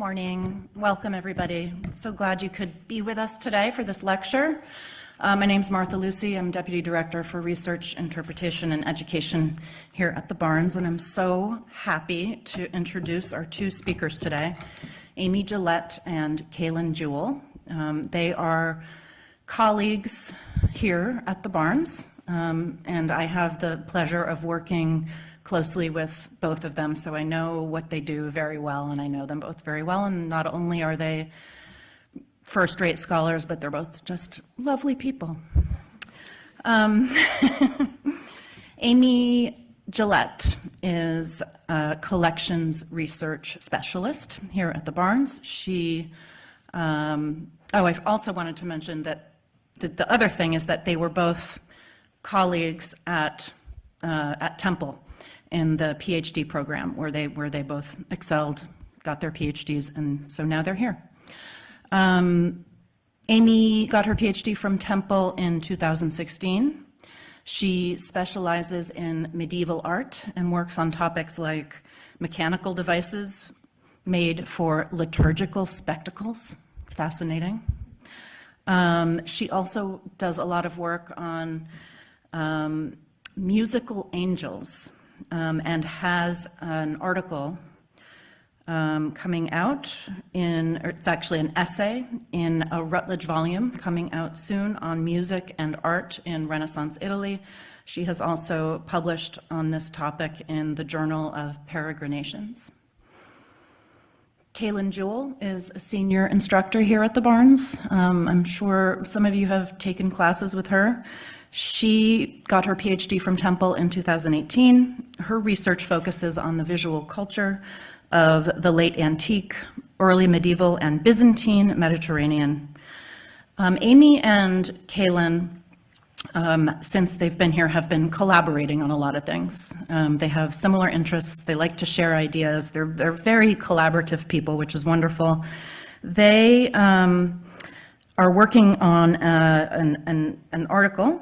morning. Welcome, everybody. So glad you could be with us today for this lecture. Uh, my name is Martha Lucy. I'm Deputy Director for Research, Interpretation, and Education here at the Barnes, and I'm so happy to introduce our two speakers today, Amy Gillette and Kaylin Jewell. Um, they are colleagues here at the Barnes, um, and I have the pleasure of working closely with both of them, so I know what they do very well, and I know them both very well. And not only are they first-rate scholars, but they're both just lovely people. Um, Amy Gillette is a collections research specialist here at the Barnes. She, um, oh, I also wanted to mention that the, the, other thing is that they were both colleagues at, uh, at Temple in the PhD program where they, where they both excelled, got their PhDs, and so now they're here. Um, Amy got her PhD from Temple in 2016. She specializes in medieval art and works on topics like mechanical devices made for liturgical spectacles. Fascinating. Um, she also does a lot of work on um, musical angels, um, and has an article um, coming out in, it's actually an essay in a Routledge volume coming out soon on music and art in Renaissance Italy. She has also published on this topic in the Journal of Peregrinations. Kaylin Jewell is a senior instructor here at the Barnes. Um, I'm sure some of you have taken classes with her. She got her PhD from Temple in 2018. Her research focuses on the visual culture of the late antique, early medieval, and Byzantine Mediterranean. Um, Amy and Kaylin, um, since they've been here, have been collaborating on a lot of things. Um, they have similar interests. They like to share ideas. They're, they're very collaborative people, which is wonderful. They um, are working on uh, an, an, an article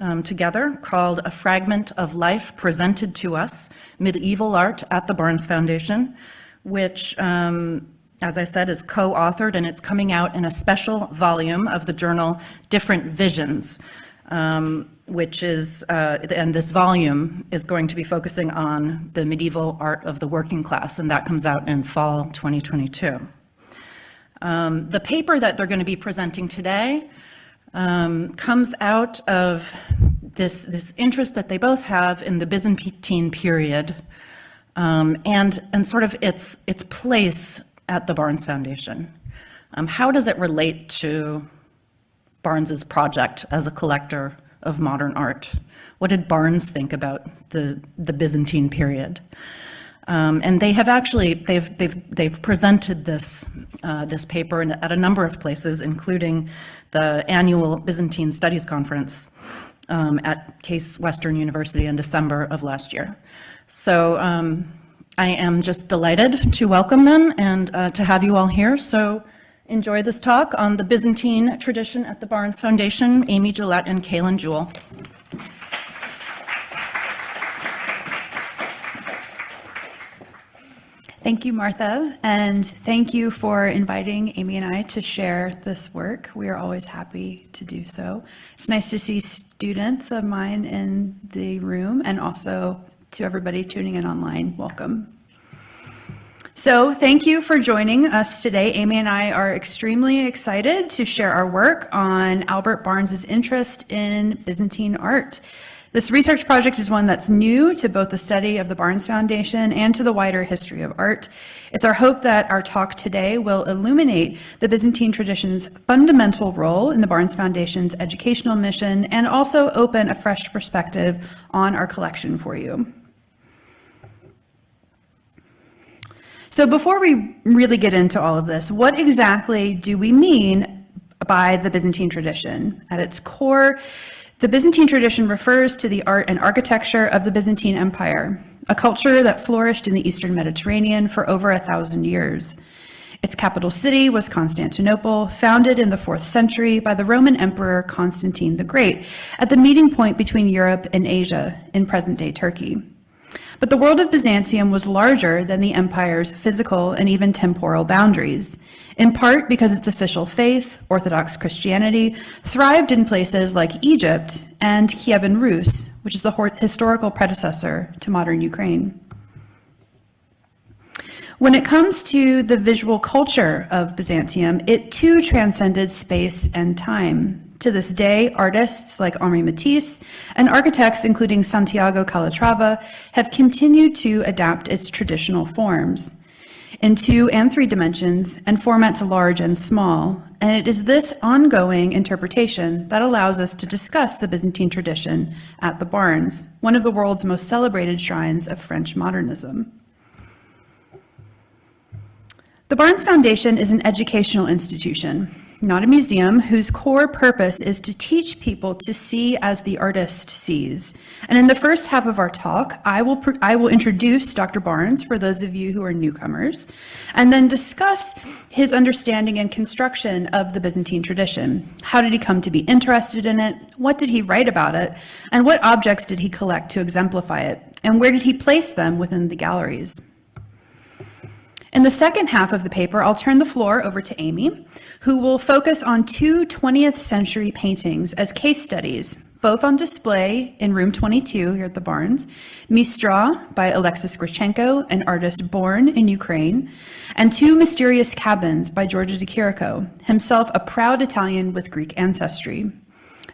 um, together called A Fragment of Life Presented to Us, Medieval Art at the Barnes Foundation, which, um, as I said, is co-authored and it's coming out in a special volume of the journal Different Visions, um, which is, uh, and this volume is going to be focusing on the medieval art of the working class, and that comes out in fall 2022. Um, the paper that they're going to be presenting today um, comes out of this, this interest that they both have in the Byzantine period um, and, and sort of its, its place at the Barnes Foundation. Um, how does it relate to Barnes's project as a collector of modern art? What did Barnes think about the, the Byzantine period? Um, and they have actually, they've, they've, they've presented this, uh, this paper in, at a number of places, including the annual Byzantine Studies Conference um, at Case Western University in December of last year. So um, I am just delighted to welcome them and uh, to have you all here. So enjoy this talk on the Byzantine tradition at the Barnes Foundation, Amy Gillette and Kaylin Jewell. Thank you, Martha, and thank you for inviting Amy and I to share this work. We are always happy to do so. It's nice to see students of mine in the room and also to everybody tuning in online. Welcome. So thank you for joining us today. Amy and I are extremely excited to share our work on Albert Barnes's interest in Byzantine art. This research project is one that's new to both the study of the Barnes Foundation and to the wider history of art. It's our hope that our talk today will illuminate the Byzantine tradition's fundamental role in the Barnes Foundation's educational mission and also open a fresh perspective on our collection for you. So before we really get into all of this, what exactly do we mean by the Byzantine tradition? At its core, the Byzantine tradition refers to the art and architecture of the Byzantine Empire, a culture that flourished in the Eastern Mediterranean for over a thousand years. Its capital city was Constantinople, founded in the 4th century by the Roman Emperor Constantine the Great, at the meeting point between Europe and Asia in present-day Turkey. But the world of Byzantium was larger than the empire's physical and even temporal boundaries, in part because its official faith, Orthodox Christianity, thrived in places like Egypt and Kievan Rus, which is the historical predecessor to modern Ukraine. When it comes to the visual culture of Byzantium, it too transcended space and time. To this day, artists like Henri Matisse and architects including Santiago Calatrava have continued to adapt its traditional forms in two and three dimensions and formats large and small. And it is this ongoing interpretation that allows us to discuss the Byzantine tradition at the Barnes, one of the world's most celebrated shrines of French modernism. The Barnes Foundation is an educational institution, not a museum, whose core purpose is to teach people to see as the artist sees. And in the first half of our talk, I will, I will introduce Dr. Barnes for those of you who are newcomers, and then discuss his understanding and construction of the Byzantine tradition. How did he come to be interested in it? What did he write about it? And what objects did he collect to exemplify it? And where did he place them within the galleries? In the second half of the paper, I'll turn the floor over to Amy, who will focus on two 20th century paintings as case studies, both on display in room 22 here at the Barnes, Mistra by Alexis Gritchenko, an artist born in Ukraine, and Two Mysterious Cabins by Giorgio de Chirico, himself a proud Italian with Greek ancestry.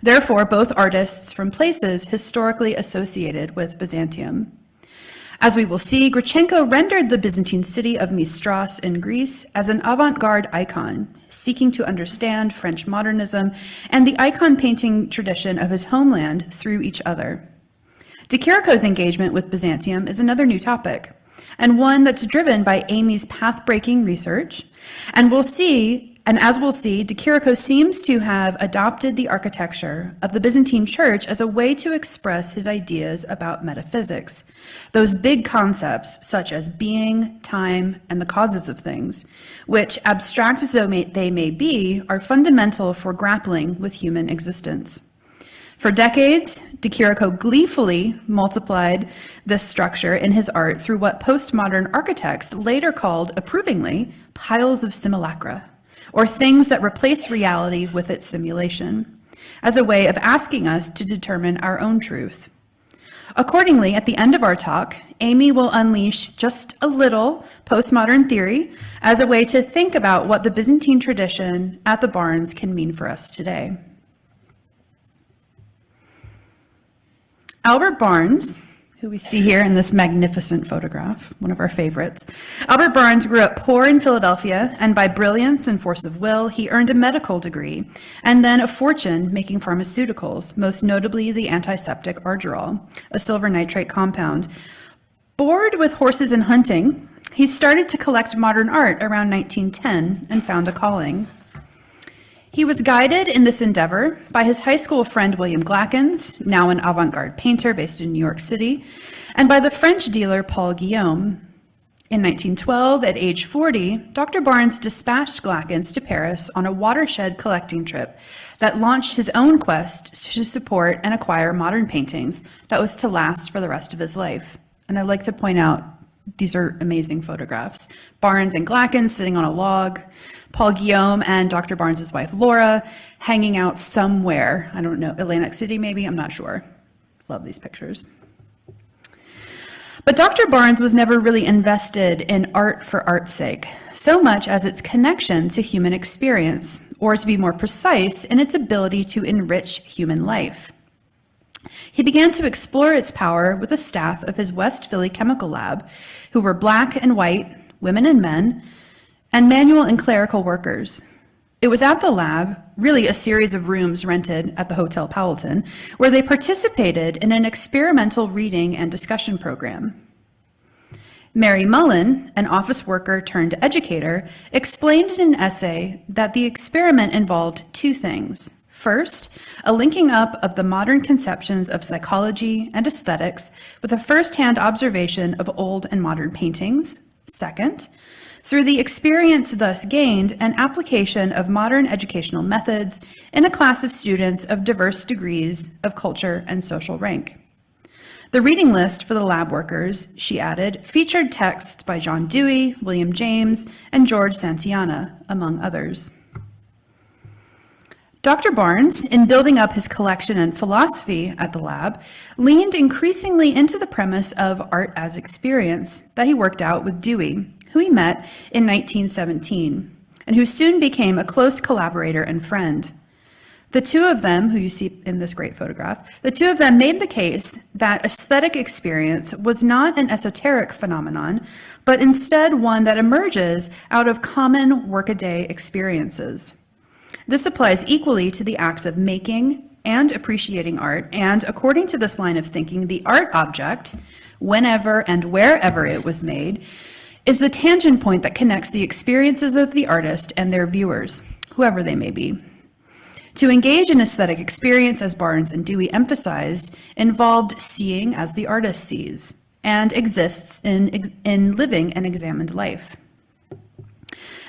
Therefore, both artists from places historically associated with Byzantium. As we will see, Gritchenko rendered the Byzantine city of Mistras in Greece as an avant-garde icon, seeking to understand French modernism and the icon painting tradition of his homeland through each other. De Chirico's engagement with Byzantium is another new topic, and one that's driven by Amy's path-breaking research, and we'll see and as we'll see, De seems to have adopted the architecture of the Byzantine church as a way to express his ideas about metaphysics, those big concepts such as being, time, and the causes of things, which, abstract as though may, they may be, are fundamental for grappling with human existence. For decades, De gleefully multiplied this structure in his art through what postmodern architects later called, approvingly, piles of simulacra or things that replace reality with its simulation, as a way of asking us to determine our own truth. Accordingly, at the end of our talk, Amy will unleash just a little postmodern theory as a way to think about what the Byzantine tradition at the Barnes can mean for us today. Albert Barnes who we see here in this magnificent photograph, one of our favorites. Albert Barnes grew up poor in Philadelphia, and by brilliance and force of will, he earned a medical degree and then a fortune making pharmaceuticals, most notably the antiseptic Argyrol, a silver nitrate compound. Bored with horses and hunting, he started to collect modern art around 1910 and found a calling. He was guided in this endeavor by his high school friend William Glackens, now an avant-garde painter based in New York City, and by the French dealer Paul Guillaume. In 1912, at age 40, Dr. Barnes dispatched Glackens to Paris on a watershed collecting trip that launched his own quest to support and acquire modern paintings that was to last for the rest of his life. And I'd like to point out these are amazing photographs. Barnes and Glackens sitting on a log, Paul Guillaume and Dr. Barnes's wife Laura hanging out somewhere. I don't know, Atlantic City maybe, I'm not sure. Love these pictures. But Dr. Barnes was never really invested in art for art's sake, so much as its connection to human experience, or to be more precise, in its ability to enrich human life. He began to explore its power with the staff of his West Philly chemical lab, who were black and white, women and men, and manual and clerical workers. It was at the lab, really a series of rooms rented at the Hotel Powelton, where they participated in an experimental reading and discussion program. Mary Mullen, an office worker turned educator, explained in an essay that the experiment involved two things. First, a linking up of the modern conceptions of psychology and aesthetics with a first-hand observation of old and modern paintings. Second, through the experience thus gained, an application of modern educational methods in a class of students of diverse degrees of culture and social rank. The reading list for the lab workers, she added, featured texts by John Dewey, William James, and George Santayana, among others. Dr. Barnes, in building up his collection and philosophy at the lab, leaned increasingly into the premise of art as experience that he worked out with Dewey, who he met in 1917, and who soon became a close collaborator and friend. The two of them, who you see in this great photograph, the two of them made the case that aesthetic experience was not an esoteric phenomenon, but instead one that emerges out of common workaday experiences. This applies equally to the acts of making and appreciating art, and according to this line of thinking, the art object, whenever and wherever it was made, is the tangent point that connects the experiences of the artist and their viewers, whoever they may be. To engage in aesthetic experience, as Barnes and Dewey emphasized, involved seeing as the artist sees and exists in, in living an examined life.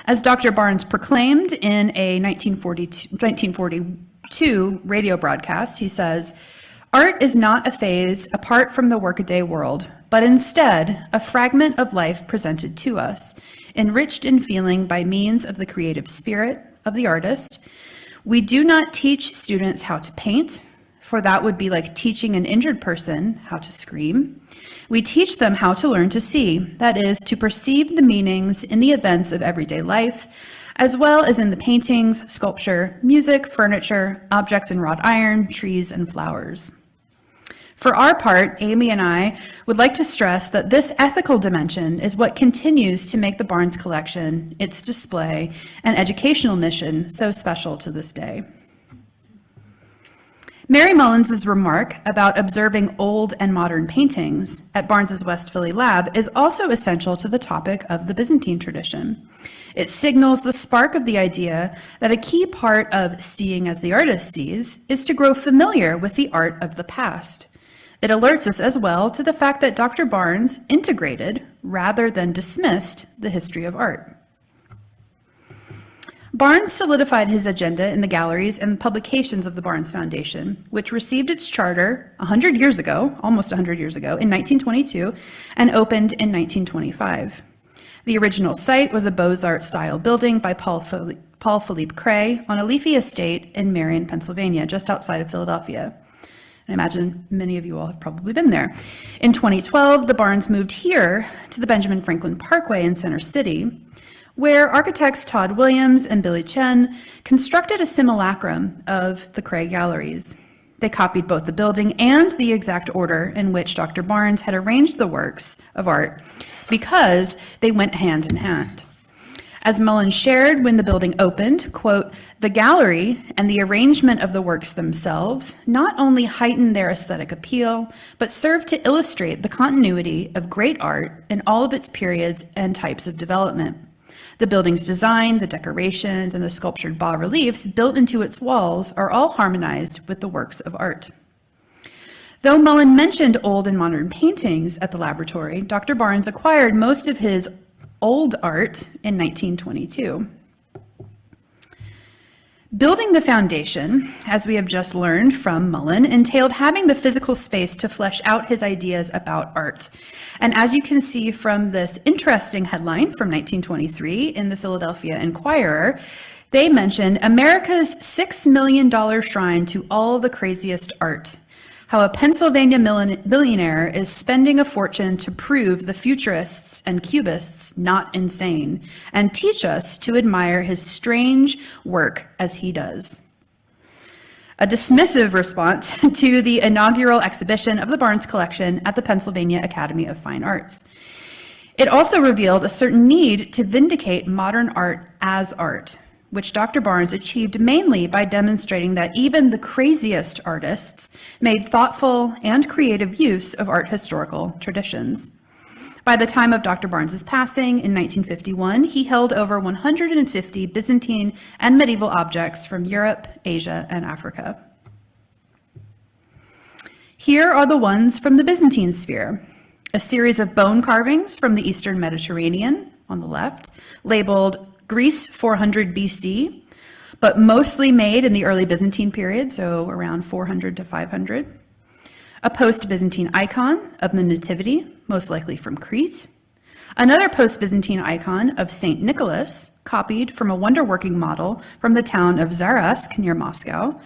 As Dr. Barnes proclaimed in a 1942, 1942 radio broadcast, he says, Art is not a phase apart from the workaday world, but instead a fragment of life presented to us, enriched in feeling by means of the creative spirit of the artist. We do not teach students how to paint, for that would be like teaching an injured person how to scream. We teach them how to learn to see, that is, to perceive the meanings in the events of everyday life, as well as in the paintings, sculpture, music, furniture, objects in wrought iron, trees, and flowers. For our part, Amy and I would like to stress that this ethical dimension is what continues to make the Barnes Collection, its display, and educational mission so special to this day. Mary Mullen's remark about observing old and modern paintings at Barnes's West Philly lab is also essential to the topic of the Byzantine tradition. It signals the spark of the idea that a key part of seeing as the artist sees is to grow familiar with the art of the past. It alerts us as well to the fact that Dr. Barnes integrated, rather than dismissed, the history of art. Barnes solidified his agenda in the galleries and publications of the Barnes Foundation, which received its charter 100 years ago, almost 100 years ago, in 1922, and opened in 1925. The original site was a Beaux-Arts style building by Paul, Philippe, Paul Philippe Cret on a leafy estate in Merion, Pennsylvania, just outside of Philadelphia. I imagine many of you all have probably been there. In 2012, the Barnes moved here to the Benjamin Franklin Parkway in Center City, where architects Todd Williams and Billie Tsien constructed a simulacrum of the Cret Galleries. They copied both the building and the exact order in which Dr. Barnes had arranged the works of art because they went hand in hand. As Mullins shared when the building opened, quote, the gallery and the arrangement of the works themselves not only heighten their aesthetic appeal, but serve to illustrate the continuity of great art in all of its periods and types of development. The building's design, the decorations, and the sculptured bas-reliefs built into its walls are all harmonized with the works of art. Though Mullen mentioned old and modern paintings at the laboratory, Dr. Barnes acquired most of his old art in 1922. Building the foundation, as we have just learned from Mullen, entailed having the physical space to flesh out his ideas about art. And as you can see from this interesting headline from 1923 in the Philadelphia Inquirer, they mentioned America's $6 million shrine to all the craziest art how a Pennsylvania billionaire is spending a fortune to prove the futurists and cubists not insane and teach us to admire his strange work as he does. A dismissive response to the inaugural exhibition of the Barnes collection at the Pennsylvania Academy of Fine Arts. It also revealed a certain need to vindicate modern art as art, which Dr. Barnes achieved mainly by demonstrating that even the craziest artists made thoughtful and creative use of art historical traditions. By the time of Dr. Barnes's passing in 1951, he held over 150 Byzantine and medieval objects from Europe, Asia, and Africa. Here are the ones from the Byzantine sphere, a series of bone carvings from the Eastern Mediterranean on the left, labeled Greece 400 BC, but mostly made in the early Byzantine period, so around 400 to 500. a post-Byzantine icon of the Nativity, most likely from Crete, another post-Byzantine icon of St. Nicholas, copied from a wonder-working model from the town of Zaraysk near Moscow,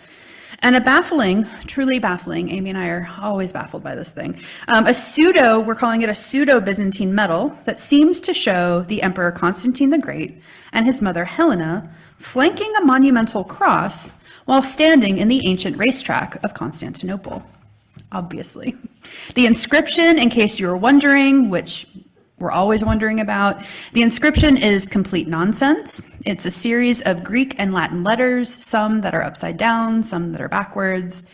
and a baffling, truly baffling, Amy and I are always baffled by this thing, um, a pseudo, we're calling it a pseudo-Byzantine medal that seems to show the Emperor Constantine the Great and his mother Helena flanking a monumental cross while standing in the ancient racetrack of Constantinople, obviously. The inscription, in case you were wondering, which we're always wondering about. The inscription is complete nonsense. It's a series of Greek and Latin letters, some that are upside down, some that are backwards.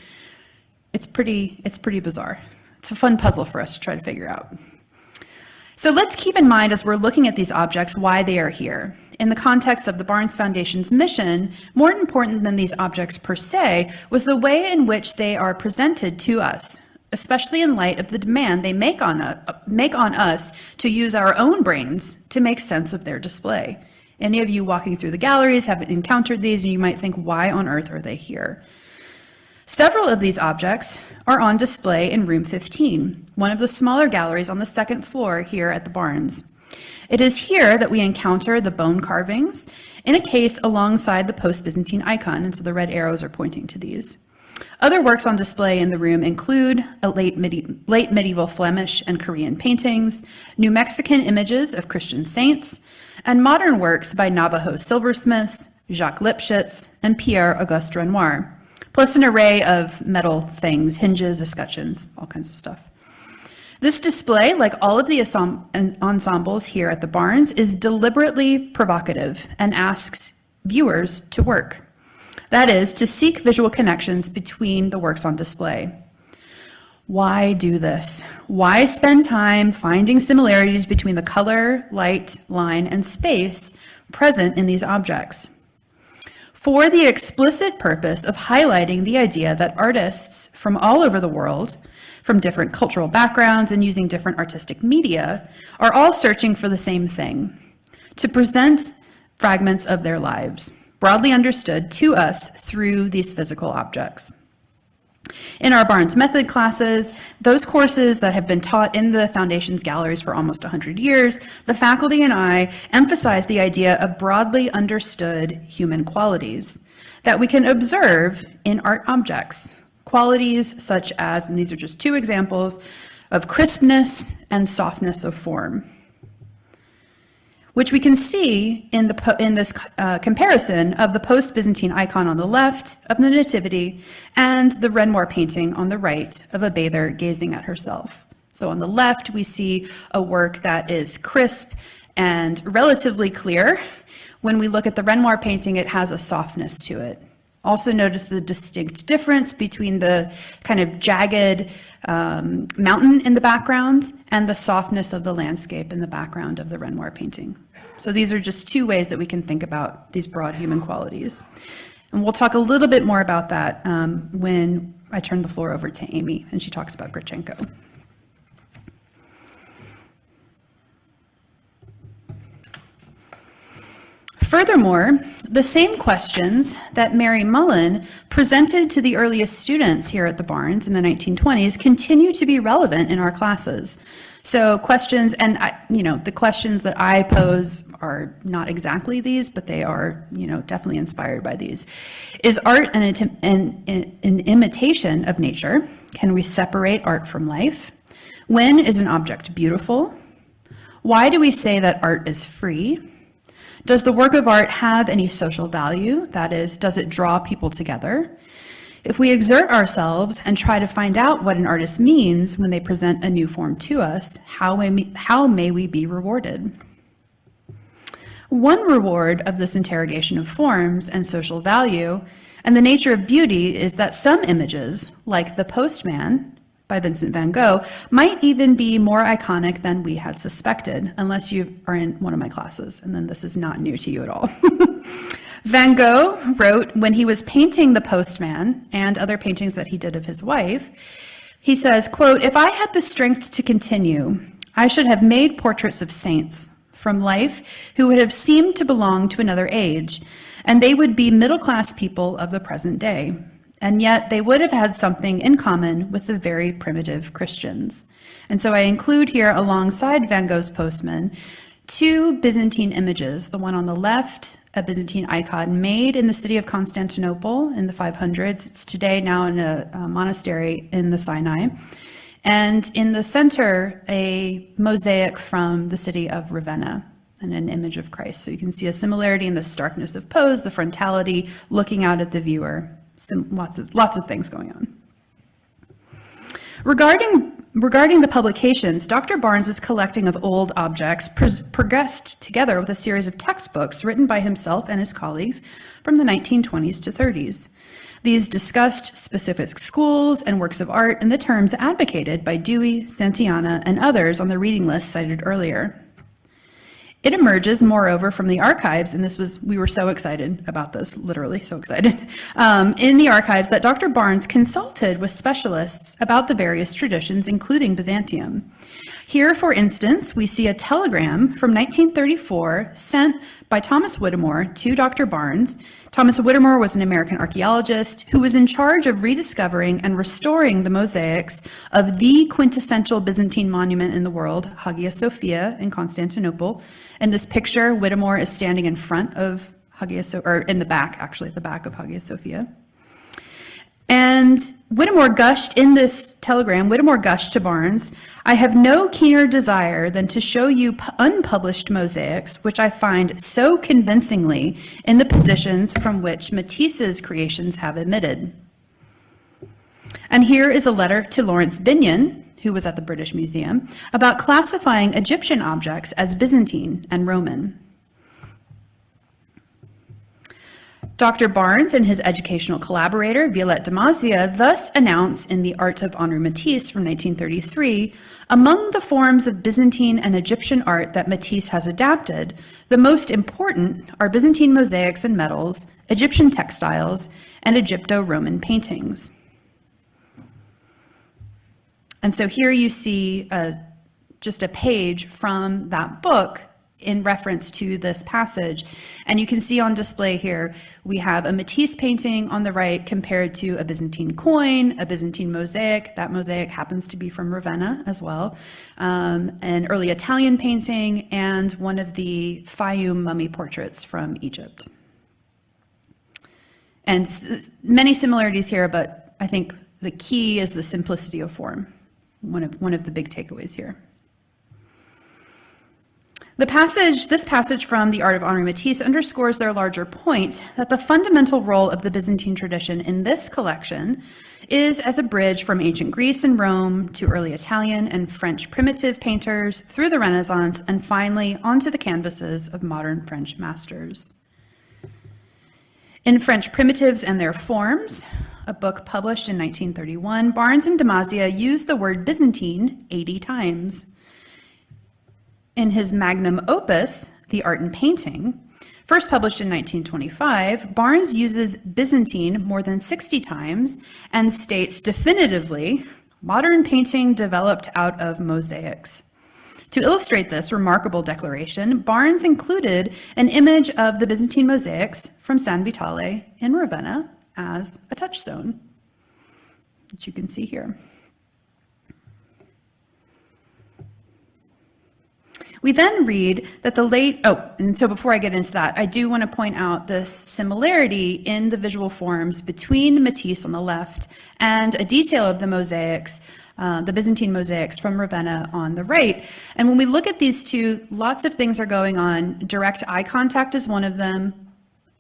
It's pretty, it's pretty bizarre. It's a fun puzzle for us to try to figure out. So let's keep in mind as we're looking at these objects why they are here. In the context of the Barnes Foundation's mission, more important than these objects per se was the way in which they are presented to us especially in light of the demand they make on, a, make on us to use our own brains to make sense of their display. Any of you walking through the galleries have encountered these and you might think, why on earth are they here? Several of these objects are on display in room 15, one of the smaller galleries on the second floor here at the Barnes. It is here that we encounter the bone carvings in a case alongside the post-Byzantine icon, and so the red arrows are pointing to these. Other works on display in the room include late, medi late, medieval Flemish and Korean paintings, New Mexican images of Christian saints, and modern works by Navajo silversmiths, Jacques Lipchitz, and Pierre-Auguste Renoir, plus an array of metal things, hinges, escutcheons, all kinds of stuff. This display, like all of the ensembles here at the Barnes, is deliberately provocative and asks viewers to work. That is, to seek visual connections between the works on display. Why do this? Why spend time finding similarities between the color, light, line, and space present in these objects? For the explicit purpose of highlighting the idea that artists from all over the world, from different cultural backgrounds and using different artistic media, are all searching for the same thing, to present fragments of their lives broadly understood to us through these physical objects. In our Barnes Method classes, those courses that have been taught in the Foundation's galleries for almost 100 years, the faculty and I emphasize the idea of broadly understood human qualities that we can observe in art objects. Qualities such as, and these are just two examples, of crispness and softness of form which we can see in, the, in this uh, comparison of the post-Byzantine icon on the left of the Nativity and the Renoir painting on the right of a bather gazing at herself. So on the left, we see a work that is crisp and relatively clear. When we look at the Renoir painting, it has a softness to it. Also notice the distinct difference between the kind of jagged um, mountain in the background and the softness of the landscape in the background of the Renoir painting. So these are just two ways that we can think about these broad human qualities. And we'll talk a little bit more about that um, when I turn the floor over to Amy and she talks about Gritchenko. Furthermore, the same questions that Mary Mullen presented to the earliest students here at the Barnes in the 1920s continue to be relevant in our classes. So questions, and I, you know, the questions that I pose are not exactly these, but they are, you know, definitely inspired by these. Is art an, an, an imitation of nature? Can we separate art from life? When is an object beautiful? Why do we say that art is free? Does the work of art have any social value? That is, does it draw people together? If we exert ourselves and try to find out what an artist means when they present a new form to us, how may, how may we be rewarded? One reward of this interrogation of forms and social value and the nature of beauty is that some images, like The Postman, by Vincent van Gogh might even be more iconic than we had suspected, unless you are in one of my classes, and then this is not new to you at all. van Gogh wrote when he was painting the postman and other paintings that he did of his wife, he says, quote, if I had the strength to continue, I should have made portraits of saints from life who would have seemed to belong to another age, and they would be middle-class people of the present day. And yet they would have had something in common with the very primitive Christians. And so I include here alongside Van Gogh's postman two Byzantine images, the one on the left, a Byzantine icon made in the city of Constantinople in the 500s. It's today now in a, a monastery in the Sinai. And in the center, a mosaic from the city of Ravenna and an image of Christ. So you can see a similarity in the starkness of pose, the frontality, looking out at the viewer. Some, lots of lots of things going on. Regarding regarding the publications, Dr. Barnes's collecting of old objects progressed together with a series of textbooks written by himself and his colleagues from the 1920s to 30s. These discussed specific schools and works of art in the terms advocated by Dewey, Santayana, and others on the reading list cited earlier. It emerges, moreover, from the archives, and this was, we were so excited about this, literally so excited, um, in the archives that Dr. Barnes consulted with specialists about the various traditions, including Byzantium. Here, for instance, we see a telegram from 1934 sent by Thomas Whittemore to Dr. Barnes. Thomas Whittemore was an American archaeologist who was in charge of rediscovering and restoring the mosaics of the quintessential Byzantine monument in the world, Hagia Sophia in Constantinople. In this picture, Whittemore is standing in front of Hagia Sophia, or in the back, actually, at the back of Hagia Sophia. And Whittemore gushed in this telegram, Whittemore gushed to Barnes, I have no keener desire than to show you unpublished mosaics, which I find so convincingly in the positions from which Matisse's creations have emitted. And here is a letter to Laurence Binyon, who was at the British Museum, about classifying Egyptian objects as Byzantine and Roman. Dr. Barnes and his educational collaborator, Violette de Mazia, thus announce in The Art of Henri Matisse from 1933, among the forms of Byzantine and Egyptian art that Matisse has adapted, the most important are Byzantine mosaics and medals, Egyptian textiles, and Egypto-Roman paintings. And so here you see a, just a page from that book in reference to this passage. And you can see on display here, we have a Matisse painting on the right compared to a Byzantine coin, a Byzantine mosaic. That mosaic happens to be from Ravenna as well. Um, an early Italian painting and one of the Fayum mummy portraits from Egypt. And many similarities here, but I think the key is the simplicity of form. One of, one of the big takeaways here. The passage, this passage from The Art of Henri Matisse underscores their larger point that the fundamental role of the Byzantine tradition in this collection is as a bridge from ancient Greece and Rome to early Italian and French primitive painters through the Renaissance and finally onto the canvases of modern French masters. In French Primitives and Their Forms, a book published in 1931, Barnes and de Mazia used the word Byzantine 80 times. In his magnum opus, The Art in Painting, first published in 1925, Barnes uses Byzantine more than 60 times and states definitively, modern painting developed out of mosaics. To illustrate this remarkable declaration, Barnes included an image of the Byzantine mosaics from San Vitale in Ravenna as a touchstone, which you can see here. We then read that the late, oh, and so before I get into that, I do want to point out the similarity in the visual forms between Matisse on the left and a detail of the mosaics, uh, the Byzantine mosaics from Ravenna on the right. And when we look at these two, lots of things are going on. Direct eye contact is one of them,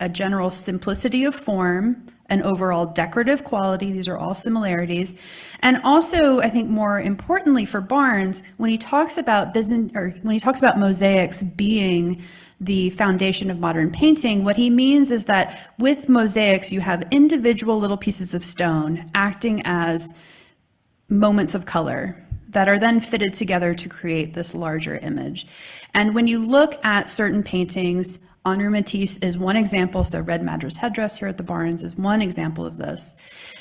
a general simplicity of form, an overall decorative quality. These are all similarities. And also, I think more importantly for Barnes, when he talks about business or when he talks about mosaics being the foundation of modern painting, what he means is that with mosaics, you have individual little pieces of stone acting as moments of color that are then fitted together to create this larger image. And when you look at certain paintings, Henri Matisse is one example. So red madras headdress here at the Barnes is one example of this.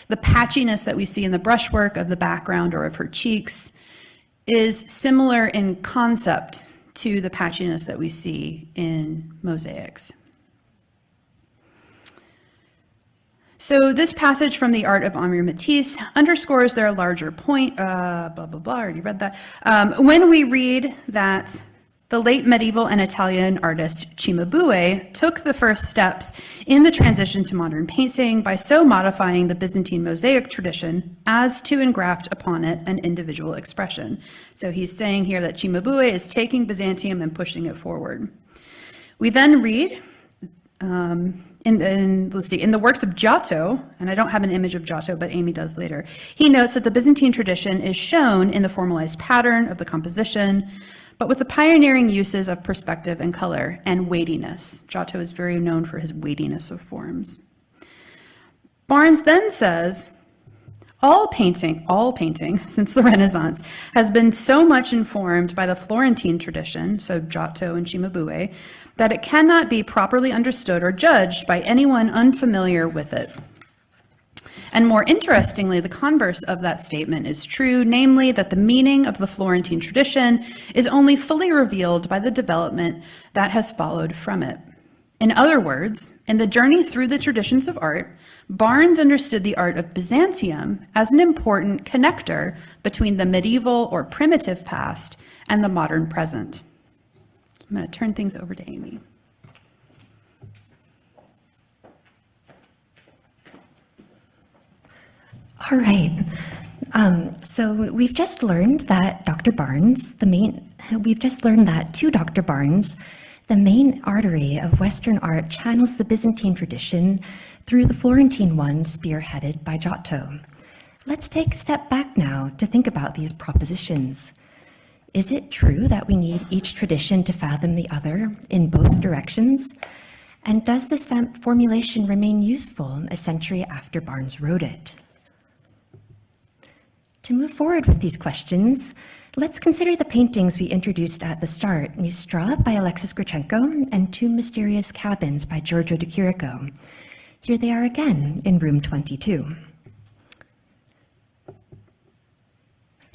The patchiness that we see in the brushwork of the background or of her cheeks is similar in concept to the patchiness that we see in mosaics. So this passage from the Art of Henri Matisse underscores their larger point, uh, blah, blah, blah, I already read that. Um, when we read that the late medieval and Italian artist Cimabue took the first steps in the transition to modern painting by so modifying the Byzantine mosaic tradition as to engraft upon it an individual expression. So he's saying here that Cimabue is taking Byzantium and pushing it forward. We then read um, in, in, let's see, in the works of Giotto, and I don't have an image of Giotto, but Amy does later, he notes that the Byzantine tradition is shown in the formalized pattern of the composition, but with the pioneering uses of perspective and color and weightiness. Giotto is very known for his weightiness of forms. Barnes then says, all painting, all painting since the Renaissance has been so much informed by the Florentine tradition, so Giotto and Cimabue, that it cannot be properly understood or judged by anyone unfamiliar with it. And more interestingly, the converse of that statement is true, namely that the meaning of the Florentine tradition is only fully revealed by the development that has followed from it. In other words, in the journey through the traditions of art, Barnes understood the art of Byzantium as an important connector between the medieval or primitive past and the modern present. I'm going to turn things over to Amy. All right. Um, so we've just learned that Dr. Barnes, the main, we've just learned that to Dr. Barnes, the main artery of Western art channels the Byzantine tradition through the Florentine one spearheaded by Giotto. Let's take a step back now to think about these propositions. Is it true that we need each tradition to fathom the other in both directions? And does this formulation remain useful a century after Barnes wrote it? To move forward with these questions, let's consider the paintings we introduced at the start, Mistra by Alexis Gritchenko and Two Mysterious Cabins by Giorgio de Chirico. Here they are again in room 22.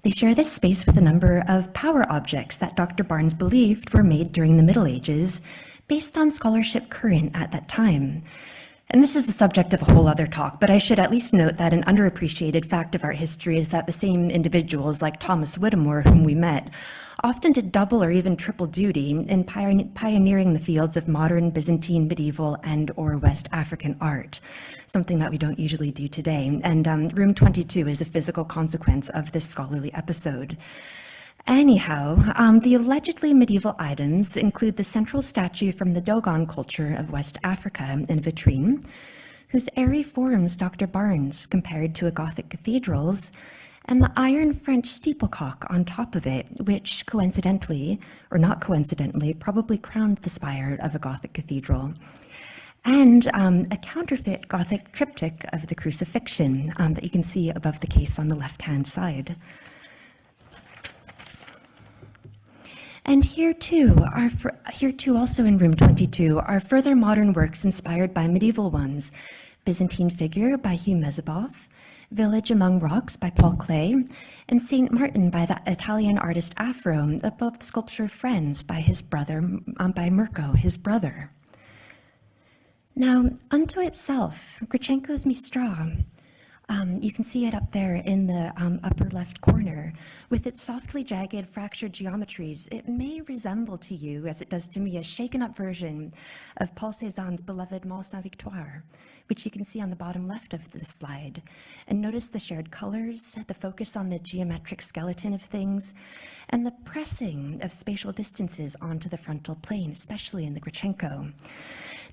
They share this space with a number of power objects that Dr. Barnes believed were made during the Middle Ages based on scholarship current at that time. And this is the subject of a whole other talk, but I should at least note that an underappreciated fact of art history is that the same individuals like Thomas Whittemore, whom we met, often did double or even triple duty in pioneering the fields of modern Byzantine, medieval, and or West African art, something that we don't usually do today. And um, room 22 is a physical consequence of this scholarly episode. Anyhow, um, the allegedly medieval items include the central statue from the Dogon culture of West Africa in vitrine, whose airy forms Dr. Barnes compared to a Gothic cathedral's, and the iron French steeplecock on top of it, which coincidentally, or not coincidentally, probably crowned the spire of a Gothic cathedral. And um, a counterfeit Gothic triptych of the crucifixion um, that you can see above the case on the left-hand side. And here too, are here too also in room 22 are further modern works inspired by medieval ones. Byzantine Figure by Hugh Mesibov, Village Among Rocks by Paul Klee, and St. Martin by the Italian artist Afro above the sculpture of Friends by his brother, um, by Mirko, his brother. Now, unto itself, Gritchenko's Mistra, um, you can see it up there in the um, upper left corner. With its softly jagged, fractured geometries, it may resemble to you, as it does to me, a shaken up version of Paul Cézanne's beloved Mont Sainte-Victoire, which you can see on the bottom left of the slide. And notice the shared colors, the focus on the geometric skeleton of things, and the pressing of spatial distances onto the frontal plane, especially in the Gritchenko.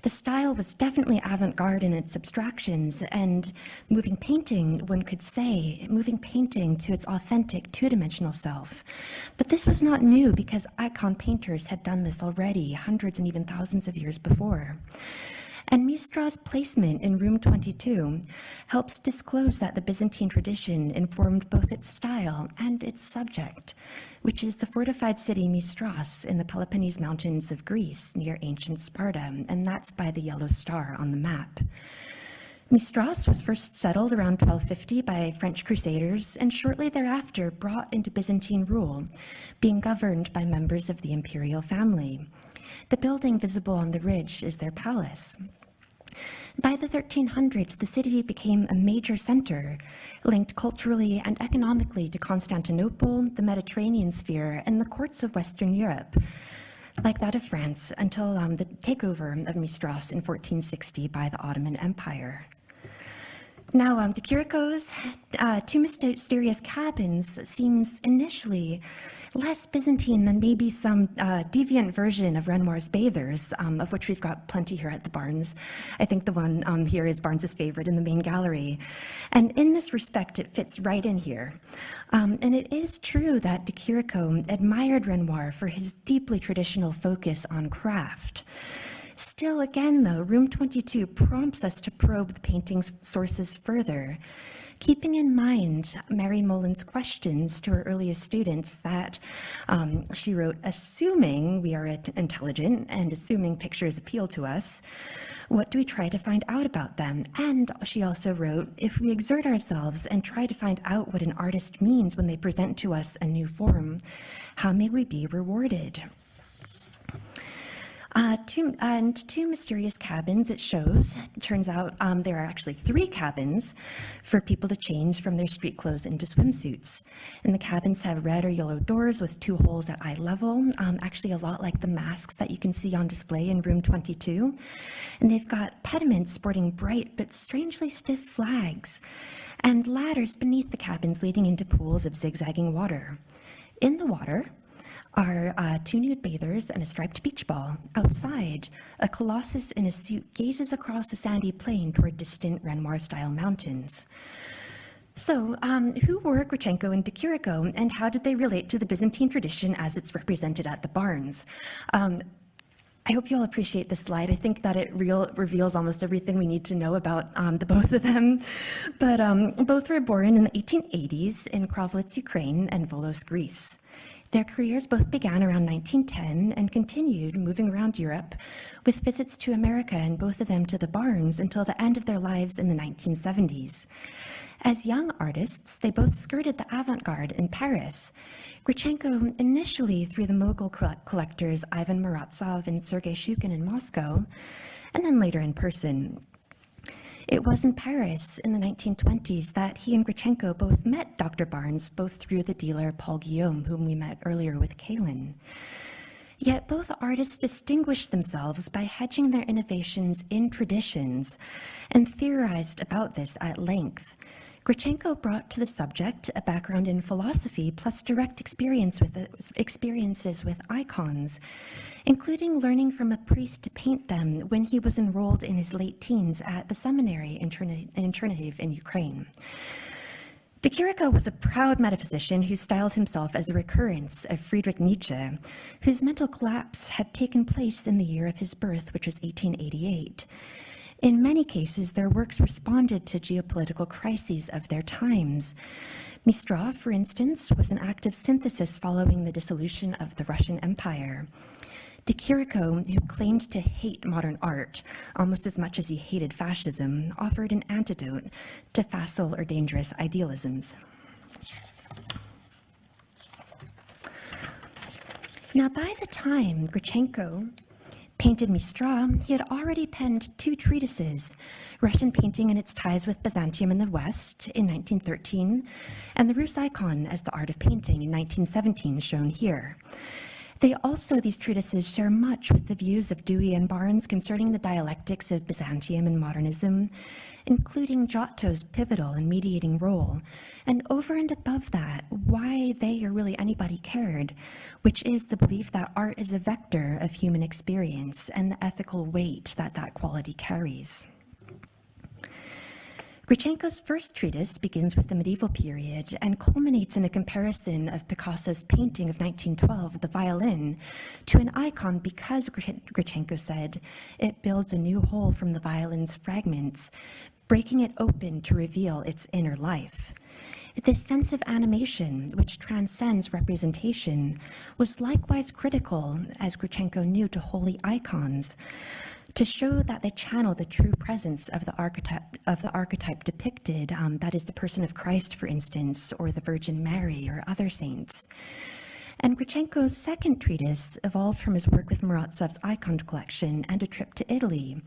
The style was definitely avant-garde in its abstractions and moving painting, one could say, moving painting to its authentic two-dimensional self. But this was not new because icon painters had done this already hundreds and even thousands of years before. And Mistra's placement in room 22 helps disclose that the Byzantine tradition informed both its style and its subject, which is the fortified city Mistras in the Peloponnese mountains of Greece near ancient Sparta, and that's by the yellow star on the map. Mistras was first settled around 1250 by French crusaders and shortly thereafter brought into Byzantine rule, being governed by members of the imperial family. The building visible on the ridge is their palace. By the 1300s, the city became a major center, linked culturally and economically to Constantinople, the Mediterranean sphere, and the courts of Western Europe, like that of France, until um, the takeover of Mistras in 1460 by the Ottoman Empire. Now, um, de Chirico's, uh, Two Mysterious Cabins seems initially less Byzantine than maybe some uh, deviant version of Renoir's Bathers, um, of which we've got plenty here at the Barnes. I think the one um, here is Barnes's favorite in the main gallery. And in this respect, it fits right in here. Um, and it is true that de Chirico admired Renoir for his deeply traditional focus on craft. Still, again, though, Room 22 prompts us to probe the painting's sources further, keeping in mind Mary Mullen's questions to her earliest students that um, she wrote, assuming we are intelligent and assuming pictures appeal to us, what do we try to find out about them? And she also wrote, if we exert ourselves and try to find out what an artist means when they present to us a new form, how may we be rewarded? Uh, two, and two mysterious cabins, it shows. It turns out um, there are actually three cabins for people to change from their street clothes into swimsuits. And the cabins have red or yellow doors with two holes at eye level, um, actually a lot like the masks that you can see on display in room 22. And they've got pediments sporting bright but strangely stiff flags, and ladders beneath the cabins leading into pools of zigzagging water. In the water, are uh, two nude bathers and a striped beach ball. Outside, a colossus in a suit gazes across a sandy plain toward distant Renoir-style mountains. So, um, who were Gritchenko and de Chirico, and how did they relate to the Byzantine tradition as it's represented at the Barnes? Um, I hope you all appreciate this slide. I think that it real, reveals almost everything we need to know about um, the both of them. But um, both were born in the 1880s in Krolevets, Ukraine, and Volos, Greece. Their careers both began around 1910 and continued moving around Europe with visits to America and both of them to the Barnes until the end of their lives in the 1970s. As young artists, they both skirted the avant-garde in Paris. Gritchenko initially through the Mogul collectors Ivan Muravtsov and Sergei Shchukin in Moscow, and then later in person. It was in Paris in the 1920s that he and Gritchenko both met Dr. Barnes, both through the dealer Paul Guillaume, whom we met earlier with Kaylin. Yet both artists distinguished themselves by hedging their innovations in traditions and theorized about this at length. Gritchenko brought to the subject a background in philosophy plus direct experience with experiences with icons, including learning from a priest to paint them when he was enrolled in his late teens at the seminary in Chernihiv in Ukraine. De was a proud metaphysician who styled himself as a recurrence of Friedrich Nietzsche, whose mental collapse had taken place in the year of his birth, which was 1888. In many cases, their works responded to geopolitical crises of their times. Mistras, for instance, was an active synthesis following the dissolution of the Russian Empire. De Chirico, who claimed to hate modern art almost as much as he hated fascism, offered an antidote to facile or dangerous idealisms. Now, by the time Gritchenko painted Mistras, he had already penned two treatises, Russian painting and its ties with Byzantium in the West in 1913, and the Rus icon as the art of painting in 1917, shown here. They also, these treatises, share much with the views of Dewey and Barnes concerning the dialectics of Byzantium and modernism, including Giotto's pivotal and mediating role, and over and above that, why they or really anybody cared, which is the belief that art is a vector of human experience and the ethical weight that that quality carries. Gritchenko's first treatise begins with the medieval period and culminates in a comparison of Picasso's painting of 1912, The Violin, to an icon because, Gritchenko said, it builds a new whole from the violin's fragments, breaking it open to reveal its inner life. This sense of animation, which transcends representation, was likewise critical, as Gritchenko knew, to holy icons, to show that they channel the true presence of the archetype of the archetype depicted, um, that is the person of Christ, for instance, or the Virgin Mary or other saints. And Gritchenko's second treatise evolved from his work with Muravtsov's icon collection and a trip to Italy,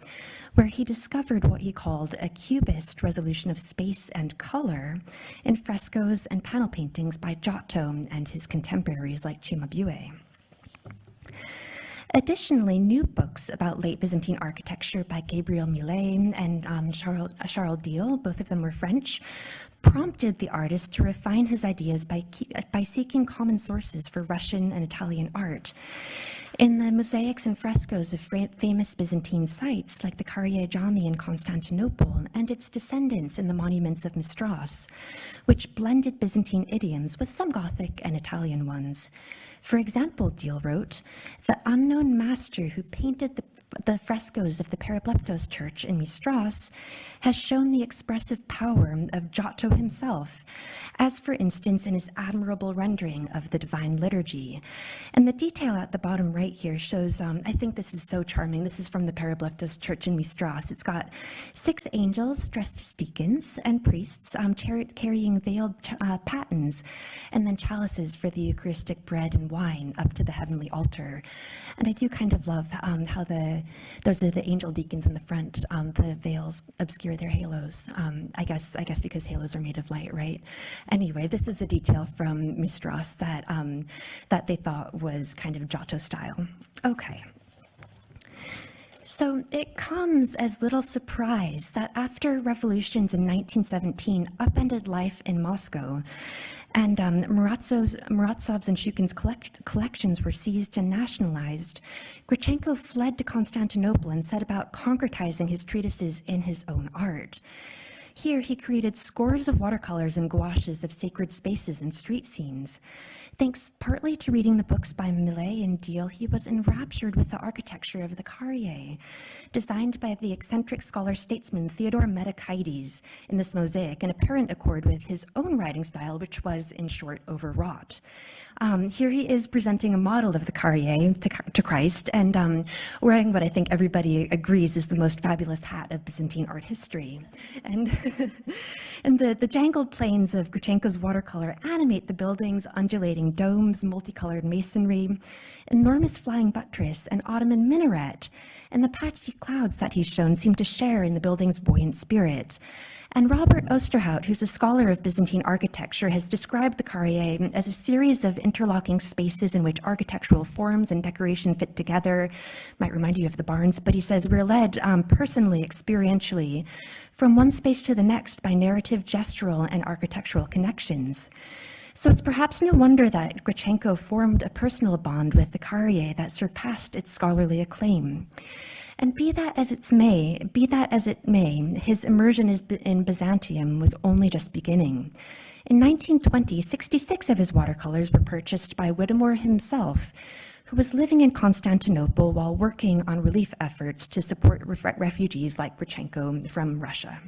where he discovered what he called a cubist resolution of space and color in frescoes and panel paintings by Giotto and his contemporaries like Cimabue. Additionally, new books about late Byzantine architecture by Gabriel Millet and um, Charles, Charles Diehl, both of them were French, prompted the artist to refine his ideas by, by seeking common sources for Russian and Italian art. In the mosaics and frescoes of famous Byzantine sites like the Kariye Djami in Constantinople and its descendants in the monuments of Mistras, which blended Byzantine idioms with some Gothic and Italian ones. For example, Diehl wrote, the unknown master who painted the, the frescoes of the Peribleptos church in Mistras has shown the expressive power of Giotto himself, as for instance in his admirable rendering of the Divine Liturgy. And the detail at the bottom right here shows, um, I think this is so charming. This is from the Peribleptos church in Mistras. It's got six angels dressed as deacons and priests um, carrying veiled uh, patens and then chalices for the Eucharistic bread and wine up to the heavenly altar. And I do kind of love um, how the those are the angel deacons in the front. Um, the veils obscure their halos. Um, I guess I guess because halos are made of light, right? Anyway, this is a detail from Mistras that um, that they thought was kind of Giotto style. Okay. So it comes as little surprise that after revolutions in 1917 upended life in Moscow, and um, Muratsov's, Muratsov's and Shchukin's collect, collections were seized and nationalized, Gritchenko fled to Constantinople and set about concretizing his treatises in his own art. Here, he created scores of watercolors and gouaches of sacred spaces and street scenes. Thanks partly to reading the books by Millet and Diehl, he was enraptured with the architecture of the Kariye, designed by the eccentric scholar-statesman Theodore Metochites in this mosaic, in apparent accord with his own writing style, which was, in short, overwrought. Um, here he is presenting a model of the Kariye to, to Christ and um, wearing what I think everybody agrees is the most fabulous hat of Byzantine art history. And, and the, the jangled planes of Gritchenko's watercolor animate the building's undulating domes, multicolored masonry, enormous flying buttress, and Ottoman minaret. And the patchy clouds that he's shown seem to share in the building's buoyant spirit. And Robert Ousterhout, who's a scholar of Byzantine architecture, has described the Kariye as a series of interlocking spaces in which architectural forms and decoration fit together. Might remind you of the Barnes, but he says we're led um, personally, experientially, from one space to the next by narrative, gestural, and architectural connections. So it's perhaps no wonder that Gritchenko formed a personal bond with the Kariye that surpassed its scholarly acclaim. And be that as it may, be that as it may, his immersion in Byzantium was only just beginning. In 1920, 66 of his watercolors were purchased by Whittemore himself, who was living in Constantinople while working on relief efforts to support refugees like Gritchenko from Russia.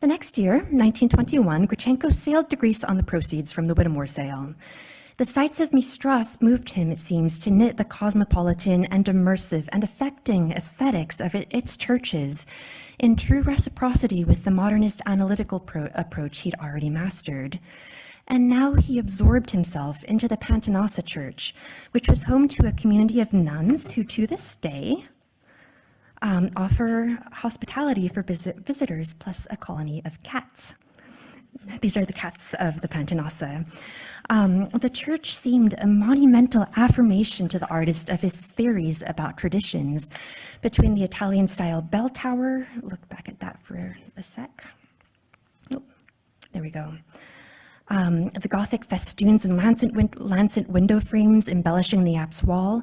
The next year, 1921, Gritchenko sailed to Greece on the proceeds from the Whittemore sale. The sights of Mistras moved him, it seems, to knit the cosmopolitan and immersive and affecting aesthetics of its churches in true reciprocity with the modernist analytical pro- approach he'd already mastered. And now he absorbed himself into the Pantanassa Church, which was home to a community of nuns who, to this day, um, offer hospitality for visitors plus a colony of cats. These are the cats of the Pantanassa. Um, the church seemed a monumental affirmation to the artist of his theories about traditions between the Italian style bell tower, look back at that for a sec. Oh, there we go. Um, the Gothic festoons and lancet, win- lancet window frames embellishing the apse wall,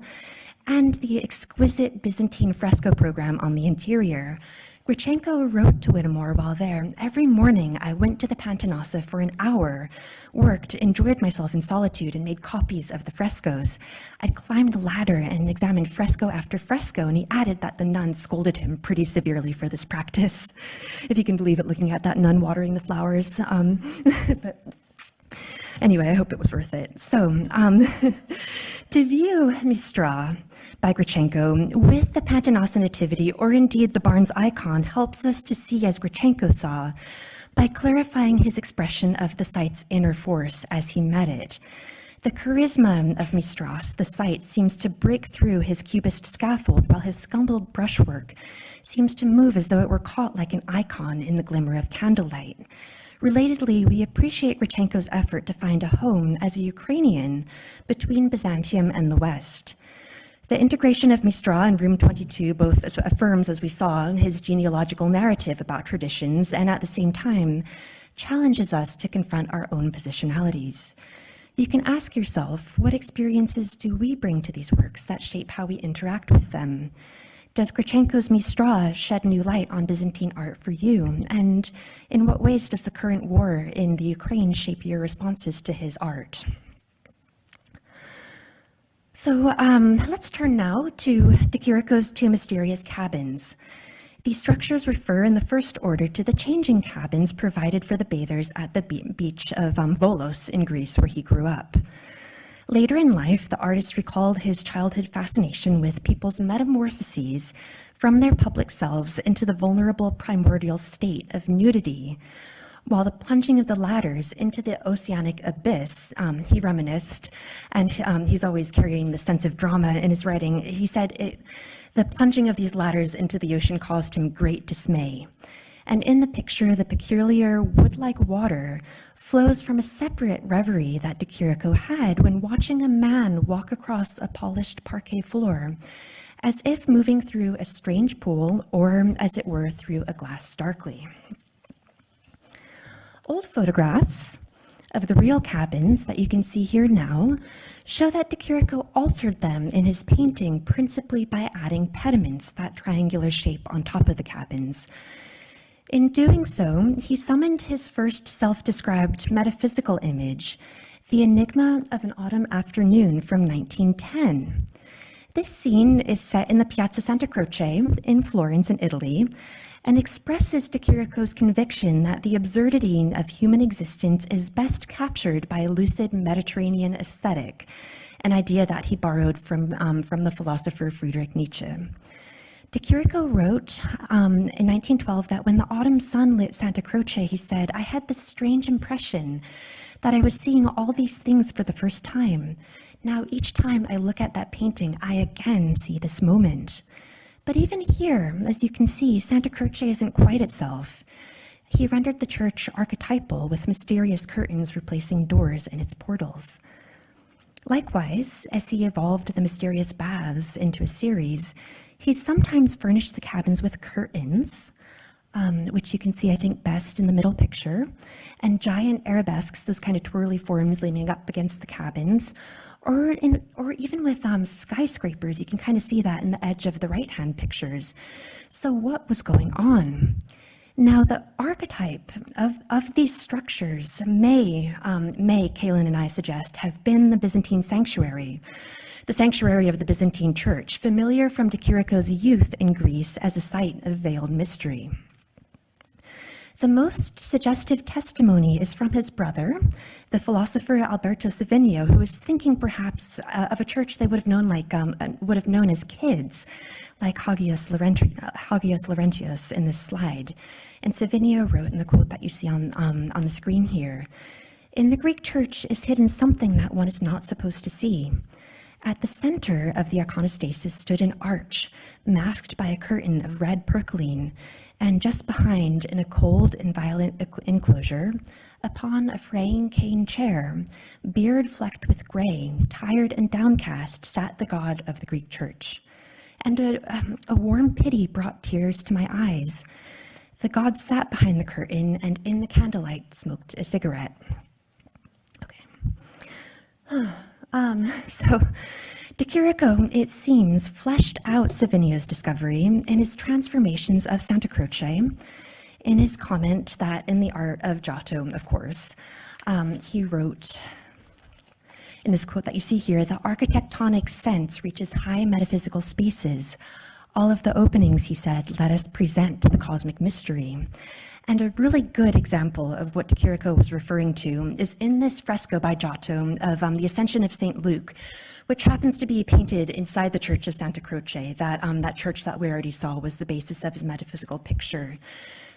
and the exquisite Byzantine fresco program on the interior, Gritchenko wrote to Whittemore while there, every morning I went to the Pantanassa for an hour, worked, enjoyed myself in solitude, and made copies of the frescoes. I'd climbed the ladder and examined fresco after fresco, and he added that the nuns scolded him pretty severely for this practice, if you can believe it, looking at that nun watering the flowers. Um, but anyway, I hope it was worth it. So, um, to view Mistra ah, by Gritchenko with the Pantanassa Nativity, or indeed the Barnes icon, helps us to see as Gritchenko saw by clarifying his expression of the site's inner force as he met it. The charisma of Mistras, ah, the site, seems to break through his cubist scaffold, while his scumbled brushwork seems to move as though it were caught like an icon in the glimmer of candlelight. Relatedly, we appreciate Gritchenko's effort to find a home as a Ukrainian between Byzantium and the West. The integration of Mistra in Room 22 both affirms, as we saw, his genealogical narrative about traditions and at the same time challenges us to confront our own positionalities. You can ask yourself, what experiences do we bring to these works that shape how we interact with them? Does Gritchenko's Mistra shed new light on Byzantine art for you? And in what ways does the current war in the Ukraine shape your responses to his art? So um, let's turn now to De two mysterious cabins. These structures refer in the first order to the changing cabins provided for the bathers at the beach of um, Volos in Greece, where he grew up. Later in life, the artist recalled his childhood fascination with people's metamorphoses from their public selves into the vulnerable primordial state of nudity, while the plunging of the ladders into the oceanic abyss, um, he reminisced, and um, he's always carrying the sense of drama in his writing. He said, it, the plunging of these ladders into the ocean caused him great dismay. And in the picture, the peculiar wood-like water flows from a separate reverie that De Chirico had when watching a man walk across a polished parquet floor, as if moving through a strange pool or, as it were, through a glass darkly. Old photographs of the real cabins that you can see here now show that De Chirico altered them in his painting principally by adding pediments, that triangular shape on top of the cabins, in doing so, he summoned his first self-described metaphysical image, the enigma of an autumn afternoon from 1910. This scene is set in the Piazza Santa Croce in Florence in Italy and expresses De Chirico's conviction that the absurdity of human existence is best captured by a lucid Mediterranean aesthetic, an idea that he borrowed from, um, from the philosopher Friedrich Nietzsche. De Chirico wrote um, in 1912 that when the autumn sun lit Santa Croce, he said, I had this strange impression that I was seeing all these things for the first time. Now, each time I look at that painting, I again see this moment. But even here, as you can see, Santa Croce isn't quite itself. He rendered the church archetypal with mysterious curtains replacing doors in its portals. Likewise, as he evolved the mysterious baths into a series, he sometimes furnished the cabins with curtains, um, which you can see, I think, best in the middle picture, and giant arabesques, those kind of twirly forms leaning up against the cabins, or, in, or even with um, skyscrapers, you can kind of see that in the edge of the right-hand pictures. So what was going on? Now, the archetype of, of these structures may, um, may, Kaylin and I suggest, have been the Byzantine sanctuary, the sanctuary of the Byzantine Church, familiar from De Chirico's youth in Greece as a site of veiled mystery. The most suggestive testimony is from his brother, the philosopher Alberto Savinio, who was thinking perhaps uh, of a church they would have known like um, uh, would have known as kids, like Hagios, Laurenti Hagios Laurentius in this slide. And Savinio wrote in the quote that you see on, um, on the screen here, in the Greek church is hidden something that one is not supposed to see. At the center of the iconostasis stood an arch, masked by a curtain of red percaline, and just behind, in a cold and violent enclosure, upon a fraying cane chair, beard flecked with gray, tired and downcast, sat the god of the Greek church. And a, um, a warm pity brought tears to my eyes. The god sat behind the curtain and in the candlelight smoked a cigarette. Okay. Um, so Chirico, it seems, fleshed out Savinio's discovery in his transformations of Santa Croce, in his comment that in the art of Giotto, of course, um, he wrote in this quote that you see here, the architectonic sense reaches high metaphysical spaces. All of the openings, he said, let us present the cosmic mystery. And a really good example of what De Chirico was referring to is in this fresco by Giotto of um, the Ascension of St. Luke, which happens to be painted inside the Church of Santa Croce. That, um, that church that we already saw was the basis of his metaphysical picture.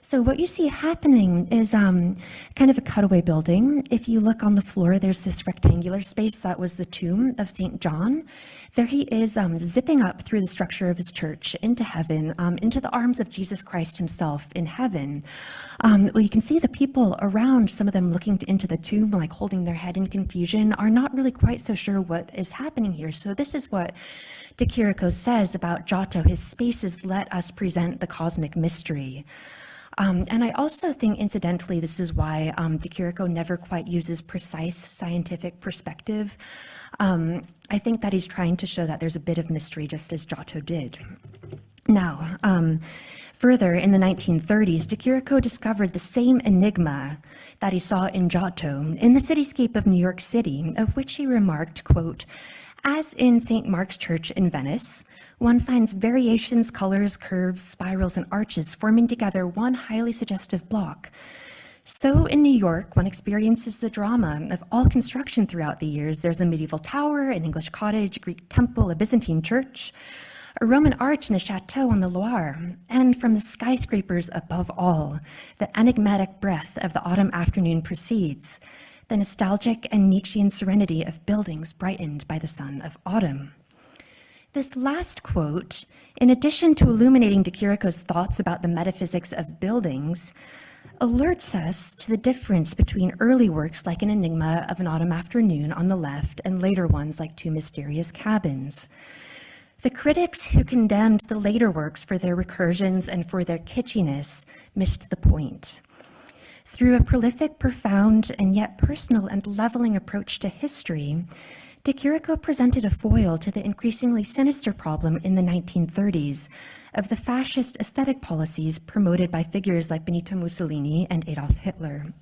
So what you see happening is um, kind of a cutaway building. If you look on the floor, there's this rectangular space that was the tomb of St. John. There he is um, zipping up through the structure of his church into heaven, um, into the arms of Jesus Christ himself in heaven. Um, well, you can see the people around, some of them looking into the tomb, like holding their head in confusion, are not really quite so sure what is happening here. So this is what De Chirico says about Giotto. His spaces let us present the cosmic mystery. Um, and I also think, incidentally, this is why um, De Chirico never quite uses precise scientific perspective. Um, I think that he's trying to show that there's a bit of mystery, just as Giotto did. Now, um, further, in the 1930s, De Chirico discovered the same enigma that he saw in Giotto in the cityscape of New York City, of which he remarked, quote, as in St. Mark's Church in Venice, one finds variations, colors, curves, spirals, and arches forming together one highly suggestive block. So in New York, one experiences the drama of all construction throughout the years. There's a medieval tower, an English cottage, a Greek temple, a Byzantine church, a Roman arch, and a chateau on the Loire. And from the skyscrapers above all, the enigmatic breath of the autumn afternoon proceeds, the nostalgic and Nietzschean serenity of buildings brightened by the sun of autumn. This last quote, in addition to illuminating De Chirico's thoughts about the metaphysics of buildings, alerts us to the difference between early works like An Enigma of an Autumn Afternoon on the left and later ones like Two Mysterious Cabins. The critics who condemned the later works for their recursions and for their kitschiness missed the point. Through a prolific, profound, and yet personal and leveling approach to history, De Chirico presented a foil to the increasingly sinister problem in the 1930s of the fascist aesthetic policies promoted by figures like Benito Mussolini and Adolf Hitler.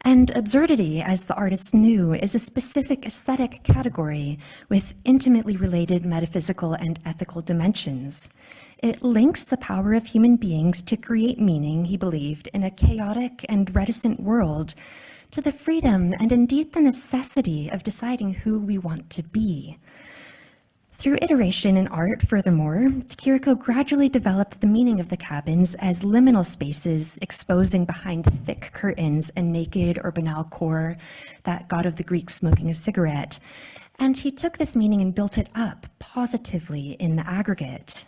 And absurdity, as the artist knew, is a specific aesthetic category with intimately related metaphysical and ethical dimensions. It links the power of human beings to create meaning, he believed, in a chaotic and reticent world to the freedom and indeed the necessity of deciding who we want to be. Through iteration in art, furthermore, Chirico gradually developed the meaning of the cabins as liminal spaces exposing behind thick curtains a naked or banal core, that god of the Greeks smoking a cigarette. And he took this meaning and built it up positively in the aggregate.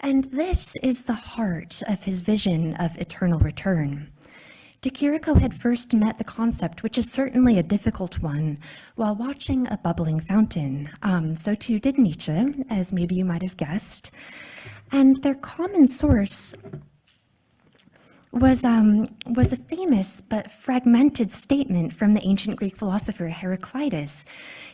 And this is the heart of his vision of eternal return. De Chirico had first met the concept, which is certainly a difficult one, while watching a bubbling fountain. Um, so too did Nietzsche, as maybe you might have guessed. And their common source was, um, was a famous but fragmented statement from the ancient Greek philosopher Heraclitus.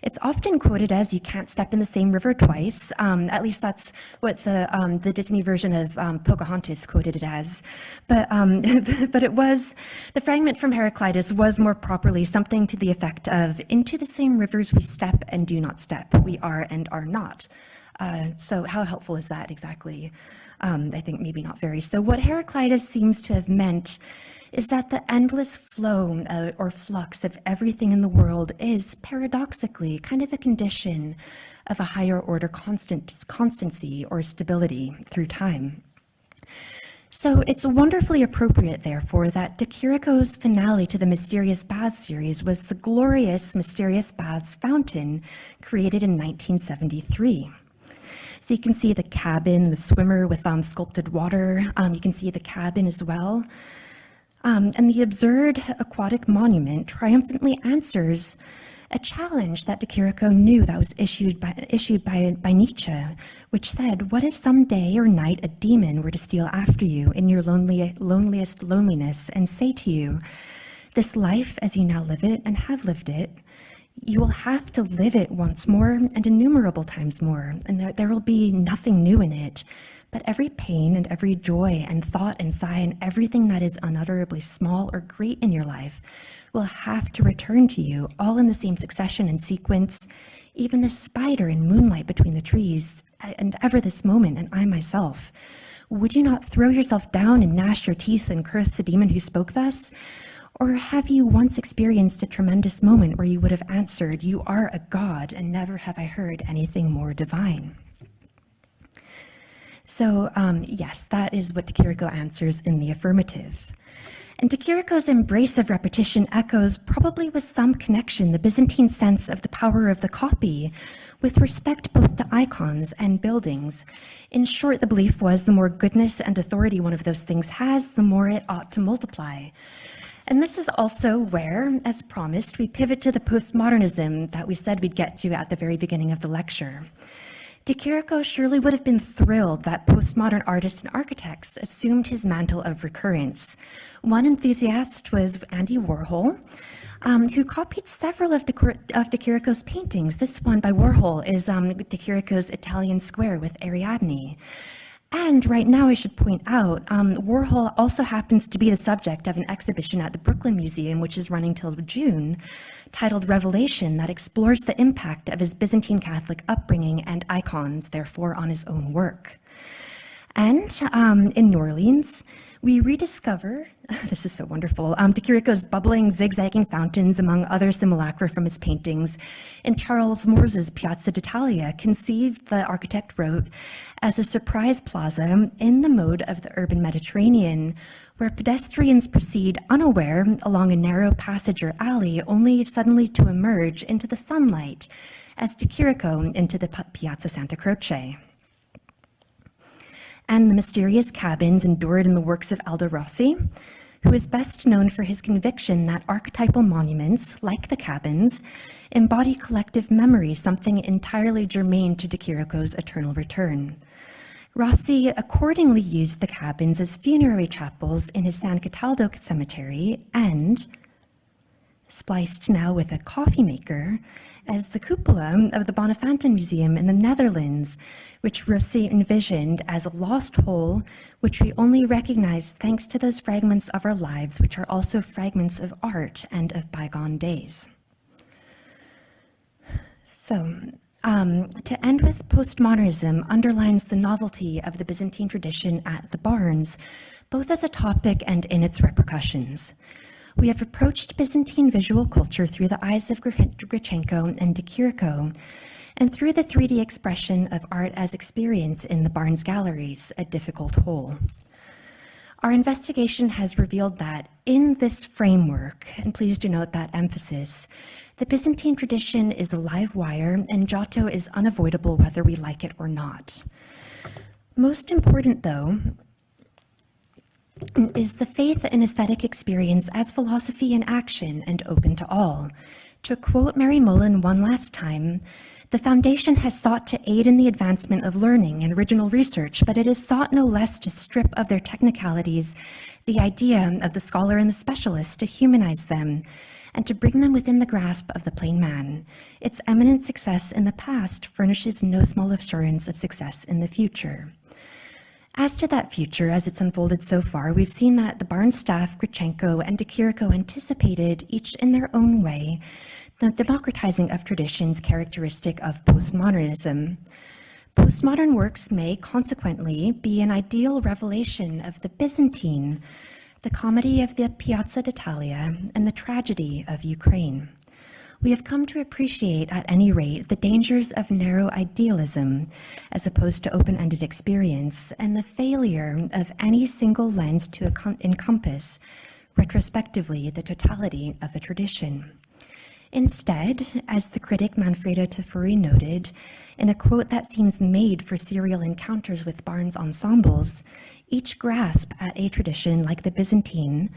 It's often quoted as, you can't step in the same river twice. Um, at least that's what the, um, the Disney version of um, Pocahontas quoted it as. But, um, but it was, the fragment from Heraclitus was more properly something to the effect of, into the same rivers we step and do not step, we are and are not. Uh, so how helpful is that exactly? Um, I think maybe not very. So what Heraclitus seems to have meant is that the endless flow uh, or flux of everything in the world is paradoxically kind of a condition of a higher order constant, constancy or stability through time. So it's wonderfully appropriate, therefore, that De Chirico's finale to the Mysterious Baths series was the glorious Mysterious Baths fountain created in 1973. So you can see the cabin, the swimmer with um, sculpted water. Um, you can see the cabin as well. Um, and the absurd aquatic monument triumphantly answers a challenge that De Chirico knew that was issued by, issued by, by Nietzsche, which said, what if some day or night a demon were to steal after you in your lonely, loneliest loneliness and say to you, this life as you now live it and have lived it you will have to live it once more and innumerable times more, and there, there will be nothing new in it. But every pain and every joy and thought and sigh and everything that is unutterably small or great in your life will have to return to you all in the same succession and sequence, even the spider in moonlight between the trees, and ever this moment, and I myself. Would you not throw yourself down and gnash your teeth and curse the demon who spoke thus? Or have you once experienced a tremendous moment where you would have answered, You are a God, and never have I heard anything more divine? So um, yes, that is what Chirico answers in the affirmative. And De Chirico's embrace of repetition echoes, probably with some connection, the Byzantine sense of the power of the copy with respect both to icons and buildings. In short, the belief was the more goodness and authority one of those things has, the more it ought to multiply. And this is also where, as promised, we pivot to the postmodernism that we said we'd get to at the very beginning of the lecture. De Chirico surely would have been thrilled that postmodern artists and architects assumed his mantle of recurrence. One enthusiast was Andy Warhol, um, who copied several of De, of De Chirico's paintings. This one by Warhol is um, De Chirico's Italian Square with Ariadne. And right now, I should point out, um, Warhol also happens to be the subject of an exhibition at the Brooklyn Museum, which is running till June, titled Revelation, that explores the impact of his Byzantine Catholic upbringing and icons, therefore, on his own work. And um, in New Orleans, we rediscover, this is so wonderful, um, De Chirico's bubbling, zigzagging fountains among other simulacra from his paintings. and Charles Moore's Piazza d'Italia, conceived, the architect wrote, as a surprise plaza in the mode of the urban Mediterranean, where pedestrians proceed unaware along a narrow passage or alley, only suddenly to emerge into the sunlight, as De Chirico into the Piazza Santa Croce and the mysterious cabins endured in the works of Aldo Rossi, who is best known for his conviction that archetypal monuments, like the cabins, embody collective memory, something entirely germane to De Chirico's eternal return. Rossi accordingly used the cabins as funerary chapels in his San Cataldo cemetery and, spliced now with a coffee maker, as the cupola of the Bonnefanten Museum in the Netherlands, which Rossi envisioned as a lost whole, which we only recognize thanks to those fragments of our lives, which are also fragments of art and of bygone days. So, um, to end with postmodernism underlines the novelty of the Byzantine tradition at the Barnes, both as a topic and in its repercussions. We have approached Byzantine visual culture through the eyes of Gritchenko and De Chirico, and through the 3D expression of art as experience in the Barnes galleries, a difficult whole. Our investigation has revealed that in this framework, and please do note that emphasis, the Byzantine tradition is a live wire and Giotto is unavoidable whether we like it or not. Most important though, is the faith and aesthetic experience as philosophy in action and open to all. To quote Mary Mullen one last time, the Foundation has sought to aid in the advancement of learning and original research, but it has sought no less to strip of their technicalities the idea of the scholar and the specialist to humanize them and to bring them within the grasp of the plain man. Its eminent success in the past furnishes no small assurance of success in the future. As to that future, as it's unfolded so far, we've seen that the Barnes staff, Gritchenko, and De Chirico anticipated, each in their own way, the democratizing of traditions characteristic of postmodernism. Postmodern works may consequently be an ideal revelation of the Byzantine, the comedy of the Piazza d'Italia, and the tragedy of Ukraine we have come to appreciate, at any rate, the dangers of narrow idealism as opposed to open-ended experience and the failure of any single lens to encompass retrospectively the totality of a tradition. Instead, as the critic Manfredo Tafuri noted, in a quote that seems made for serial encounters with Barnes ensembles, each grasp at a tradition like the Byzantine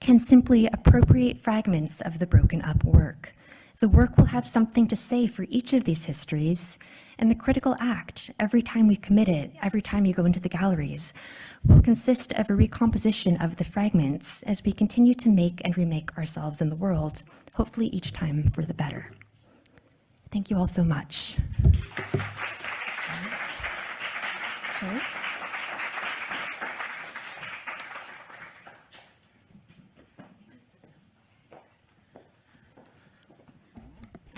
can simply appropriate fragments of the broken up work. The work will have something to say for each of these histories, and the critical act, every time we commit it, every time you go into the galleries, will consist of a recomposition of the fragments as we continue to make and remake ourselves in the world, hopefully each time for the better. Thank you all so much. Sure.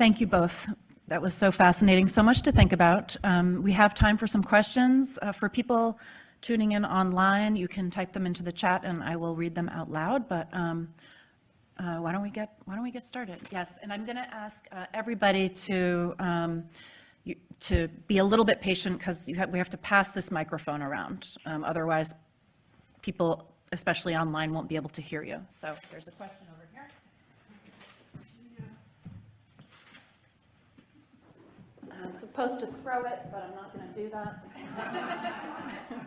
Thank you both. That was so fascinating, so much to think about. Um, we have time for some questions. Uh, for people tuning in online, you can type them into the chat and I will read them out loud, but um, uh, why don't we get why don't we get started? Yes, and I'm going to ask uh, everybody to um, you- to be a little bit patient because we have to pass this microphone around. Um, Otherwise, people, especially online, won't be able to hear you. So there's a question supposed to throw it, but I'm not going to do that.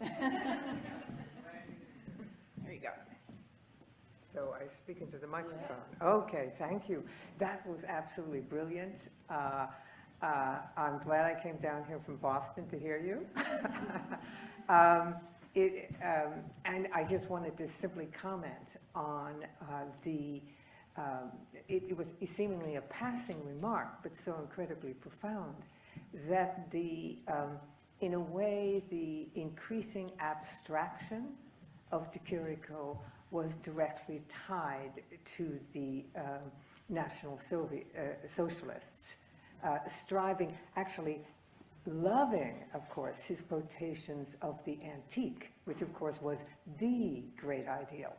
There you go. So I speak into the microphone. Okay, thank you. That was absolutely brilliant. Uh, uh, I'm glad I came down here from Boston to hear you. Um, It, um, and I just wanted to simply comment on uh, the, um, it it was seemingly a passing remark, but so incredibly profound, that the, um, in a way, the increasing abstraction of De Chirico was directly tied to the um, National Sovi- uh, Socialists, uh, striving, actually loving, of course, his quotations of the antique, which of course was the great ideal.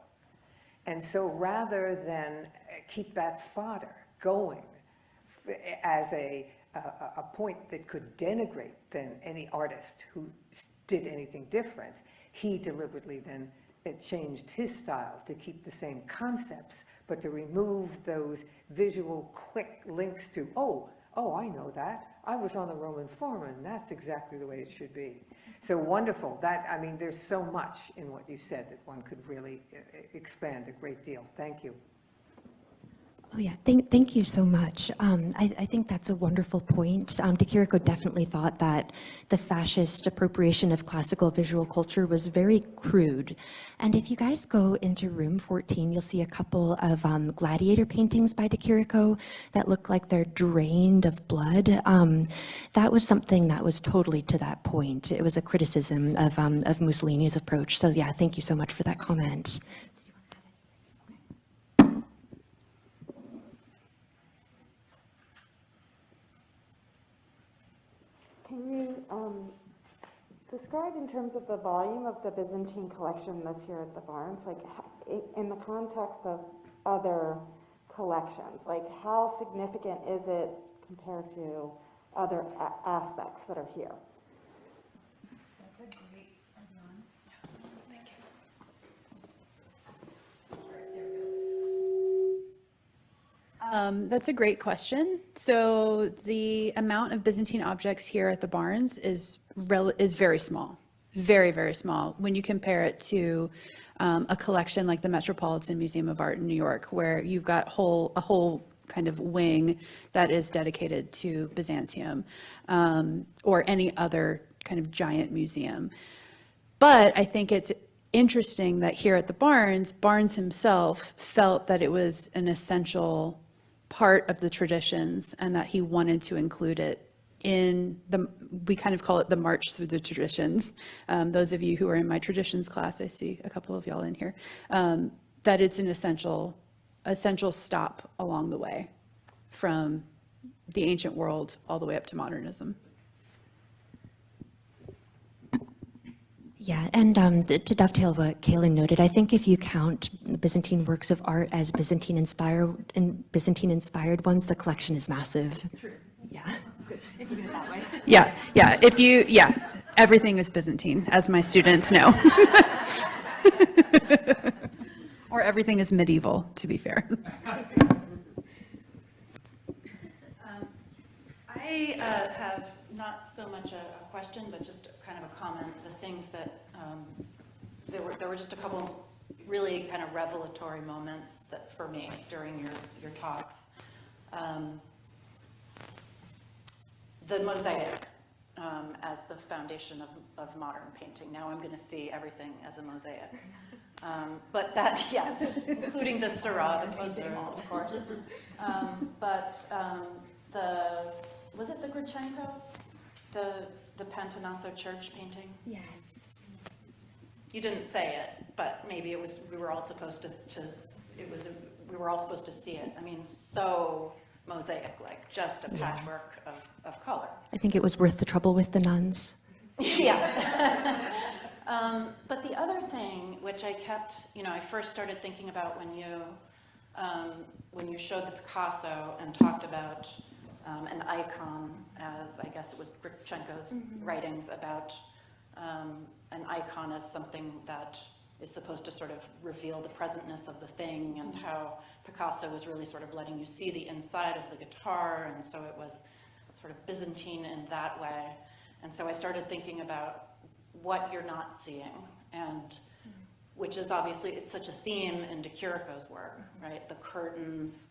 And so rather than uh, keep that fodder going as a, a, point that could denigrate then any artist who did anything different, he deliberately then uh, changed his style to keep the same concepts, but to remove those visual quick links to, oh, oh, I know that. I was on the Roman Forum, and that's exactly the way it should be. So wonderful. That, I mean, there's so much in what you said that one could really uh, expand a great deal. Thank you. Oh, yeah, thank, thank you so much. Um, I, I think that's a wonderful point. Um, definitely thought that the fascist appropriation of classical visual culture was very crude. And if you guys go into room 14, you'll see a couple of um, gladiator paintings by De that look like they're drained of blood. Um, that was something that was totally to that point. It was a criticism of, um, of Mussolini's approach. So yeah, thank you so much for that comment. Can you um, describe in terms of the volume of the Byzantine collection that's here at the Barnes, like in the context of other collections, like how significant is it compared to other aspects that are here? Um, that's a great question. So the amount of Byzantine objects here at the Barnes is is very small, very very small when you compare it to um, a collection like the Metropolitan Museum of Art in New York, where you've got whole a whole kind of wing that is dedicated to Byzantium, um, or any other kind of giant museum. But I think it's interesting that here at the Barnes, Barnes himself felt that it was an essential part of the traditions and that he wanted to include it in the, we kind of call it the march through the traditions. Um, those of you who are in my traditions class, I see a couple of y'all in here, um, that it's an essential, essential stop along the way from the ancient world all the way up to modernism. Yeah, and um, to dovetail what Kaylin noted, I think if you count the Byzantine works of art as Byzantine inspired and Byzantine inspired ones, the collection is massive. True. Yeah. Good. If you do it that way. Yeah, yeah, if you, yeah, everything is Byzantine, as my students know. Or everything is medieval, to be fair. I uh, have not so much a a question, but just kind of a comment, the things that, um, there were, there were just a couple really kind of revelatory moments that, for me, during your, your talks. Um, The mosaic um, as the foundation of, of modern painting. Now I'm going to see everything as a mosaic. Um, But that, yeah, including the Seurat, the posers, of course. Um, But um, the, was it the Gritchenko? The, the Pantanassa Church painting? Yes. You didn't say it, but maybe it was, we were all supposed to, to, it was, we were all supposed to see it. I mean, so mosaic-like, just a patchwork of, of color. I think it was worth the trouble with the nuns. Yeah. Um, But the other thing, which I kept, you know, I first started thinking about when you, um, when you showed the Picasso and talked about um, an icon as, I guess it was Gritchenko's writings about um, an icon as something that is supposed to sort of reveal the presentness of the thing and how Picasso was really sort of letting you see the inside of the guitar. And so it was sort of Byzantine in that way. And so I started thinking about what you're not seeing and which is obviously, it's such a theme in De Chirico's work, right? The curtains,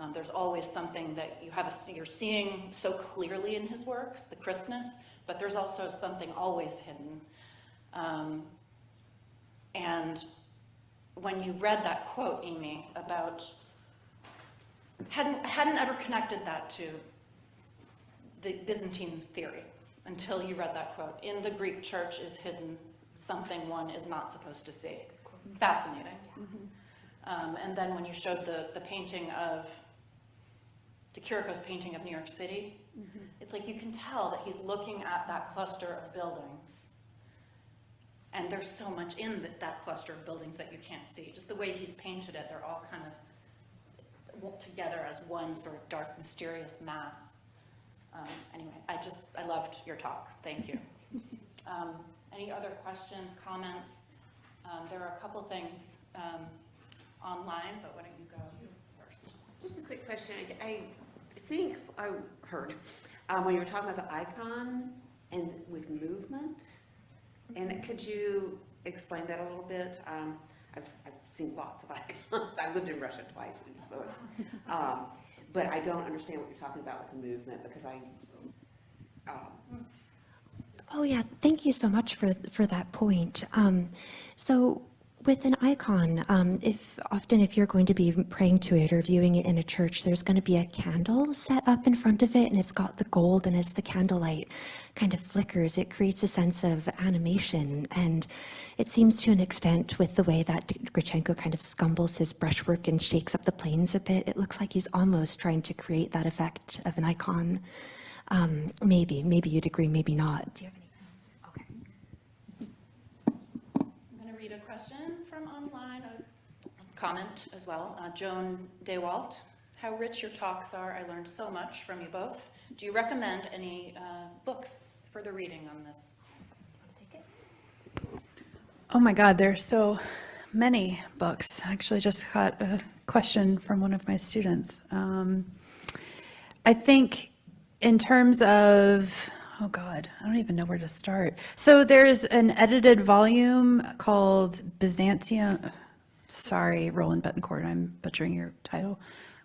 um, there's always something that you have a, you're seeing so clearly in his works, the crispness, but there's also something always hidden. Um, and when you read that quote, Amy, about, hadn't, hadn't ever connected that to the Byzantine theory until you read that quote. In the Greek church is hidden something one is not supposed to see. Fascinating. Um, and then when you showed the, the painting of, De Chirico's painting of New York City, it's like you can tell that he's looking at that cluster of buildings. And there's so much in that, that cluster of buildings that you can't see. Just the way he's painted it, they're all kind of together as one sort of dark, mysterious mass. Um, Anyway, I just, I loved your talk. Thank you. Um, Any other questions, comments? Um, There are a couple things um, online, but why don't you go first? Just a quick question. I- I think I heard, um, when you were talking about the icon and with movement, and could you explain that a little bit? Um, I've, I've seen lots of icons. I've lived in Russia twice, so it's, um, but I don't understand what you're talking about with the movement because I, um, Oh yeah, thank you so much for for that point. Um, so with an icon, um, if often if you're going to be praying to it or viewing it in a church, there's going to be a candle set up in front of it, and it's got the gold, and as the candlelight kind of flickers, it creates a sense of animation, and it seems to an extent with the way that Gritchenko kind of scumbles his brushwork and shakes up the planes a bit, it looks like he's almost trying to create that effect of an icon. Um, maybe, maybe you'd agree, maybe not. Do you have anything? Okay. I'm going to read a question from online, a comment as well. Uh, Joan DeWalt, how rich your talks are. I learned so much from you both. Do you recommend any uh, books, further reading on this? Oh my God, there are so many books. I actually just got a question from one of my students. Um, I think in terms of, oh God, I don't even know where to start. So there's an edited volume called Byzantium, sorry, Roland Betancourt, I'm butchering your title.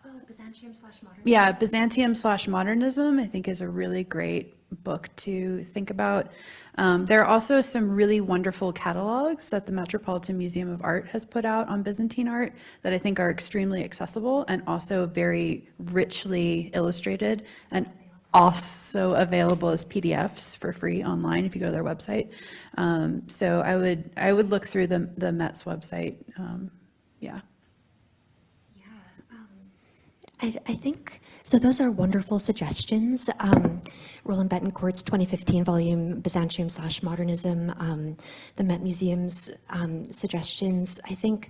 Oh, Byzantium slash modern. Yeah, Byzantium slash modernism, I think is a really great book to think about. Um, there are also some really wonderful catalogs that the Metropolitan Museum of Art has put out on Byzantine art that I think are extremely accessible and also very richly illustrated and also available as PDFs for free online if you go to their website. Um, so I would I would look through the the Met's website. Um, yeah. I, I think, so those are wonderful suggestions. Roland Betancourt's 2015 volume, Byzantium slash Modernism, um, the Met Museum's um, suggestions. I think,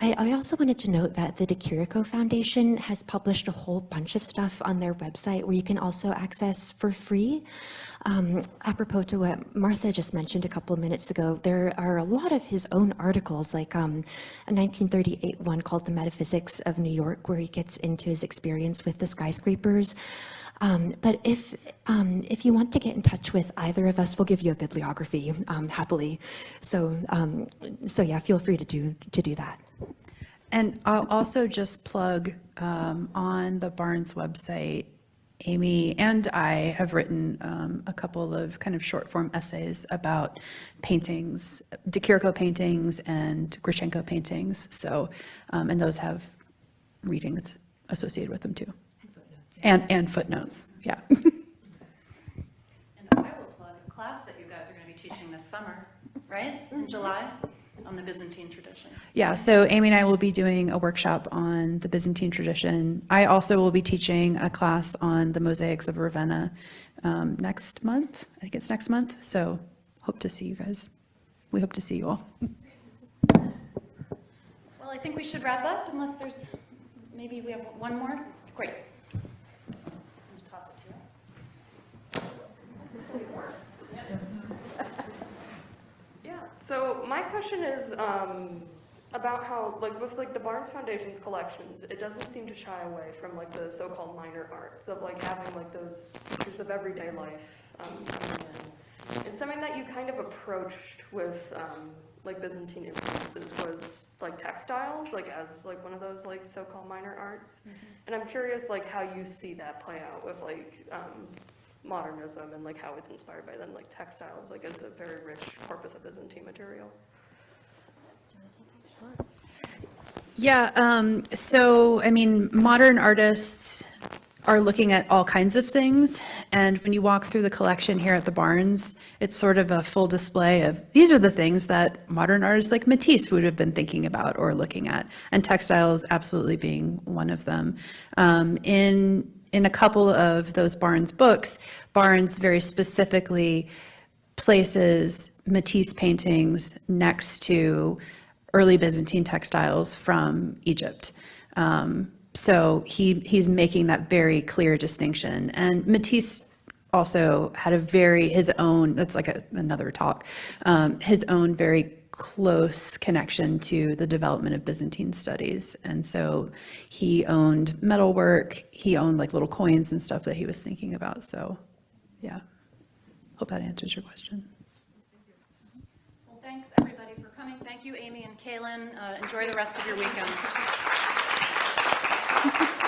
I, I also wanted to note that the De Chirico Foundation has published a whole bunch of stuff on their website where you can also access for free. Um, apropos to what Martha just mentioned a couple of minutes ago, there are a lot of his own articles, like um, a 1938 one called The Metaphysics of New York, where he gets into his experience with the skyscrapers. Um, but if, um, if you want to get in touch with either of us, we'll give you a bibliography um, happily. So, um, so yeah, feel free to do, to do that. And I'll also just plug um, on the Barnes website, Amy and I have written um, a couple of kind of short form essays about paintings, De paintings and Gritchenko paintings. So, um, and those have readings associated with them too. And, and footnotes, yeah. And I will plug a class that you guys are going to be teaching this summer, right? In July, on the Byzantine tradition. Yeah, so Amy and I will be doing a workshop on the Byzantine tradition. I also will be teaching a class on the mosaics of Ravenna um, next month. I think it's next month, so hope to see you guys. We hope to see you all. Well, I think we should wrap up unless there's, maybe we have one more? Great. So my question is um, about how, like, with like the Barnes Foundation's collections, it doesn't seem to shy away from like the so-called minor arts of like having like those pictures of everyday life um, coming in. And something that you kind of approached with um, like Byzantine influences was like textiles, like as like one of those like so-called minor arts. And I'm curious like how you see that play out with like um, modernism and like how it's inspired by then like textiles, like as a very rich corpus of Byzantine material. Yeah, um, so, I mean, modern artists are looking at all kinds of things, and when you walk through the collection here at the Barnes, it's sort of a full display of, these are the things that modern artists like Matisse would have been thinking about or looking at, and textiles absolutely being one of them. Um, in, in a couple of those Barnes books, Barnes very specifically places Matisse paintings next to early Byzantine textiles from Egypt. Um, so he, he's making that very clear distinction. And Matisse also had a very, his own, that's like a, another talk, um, his own very close connection to the development of Byzantine studies. And so he owned metalwork, he owned like little coins and stuff that he was thinking about. So, yeah. Hope that answers your question. Well, thanks, everybody, for coming. Thank you, Amy and Kaylin. Uh, Enjoy the rest of your weekend.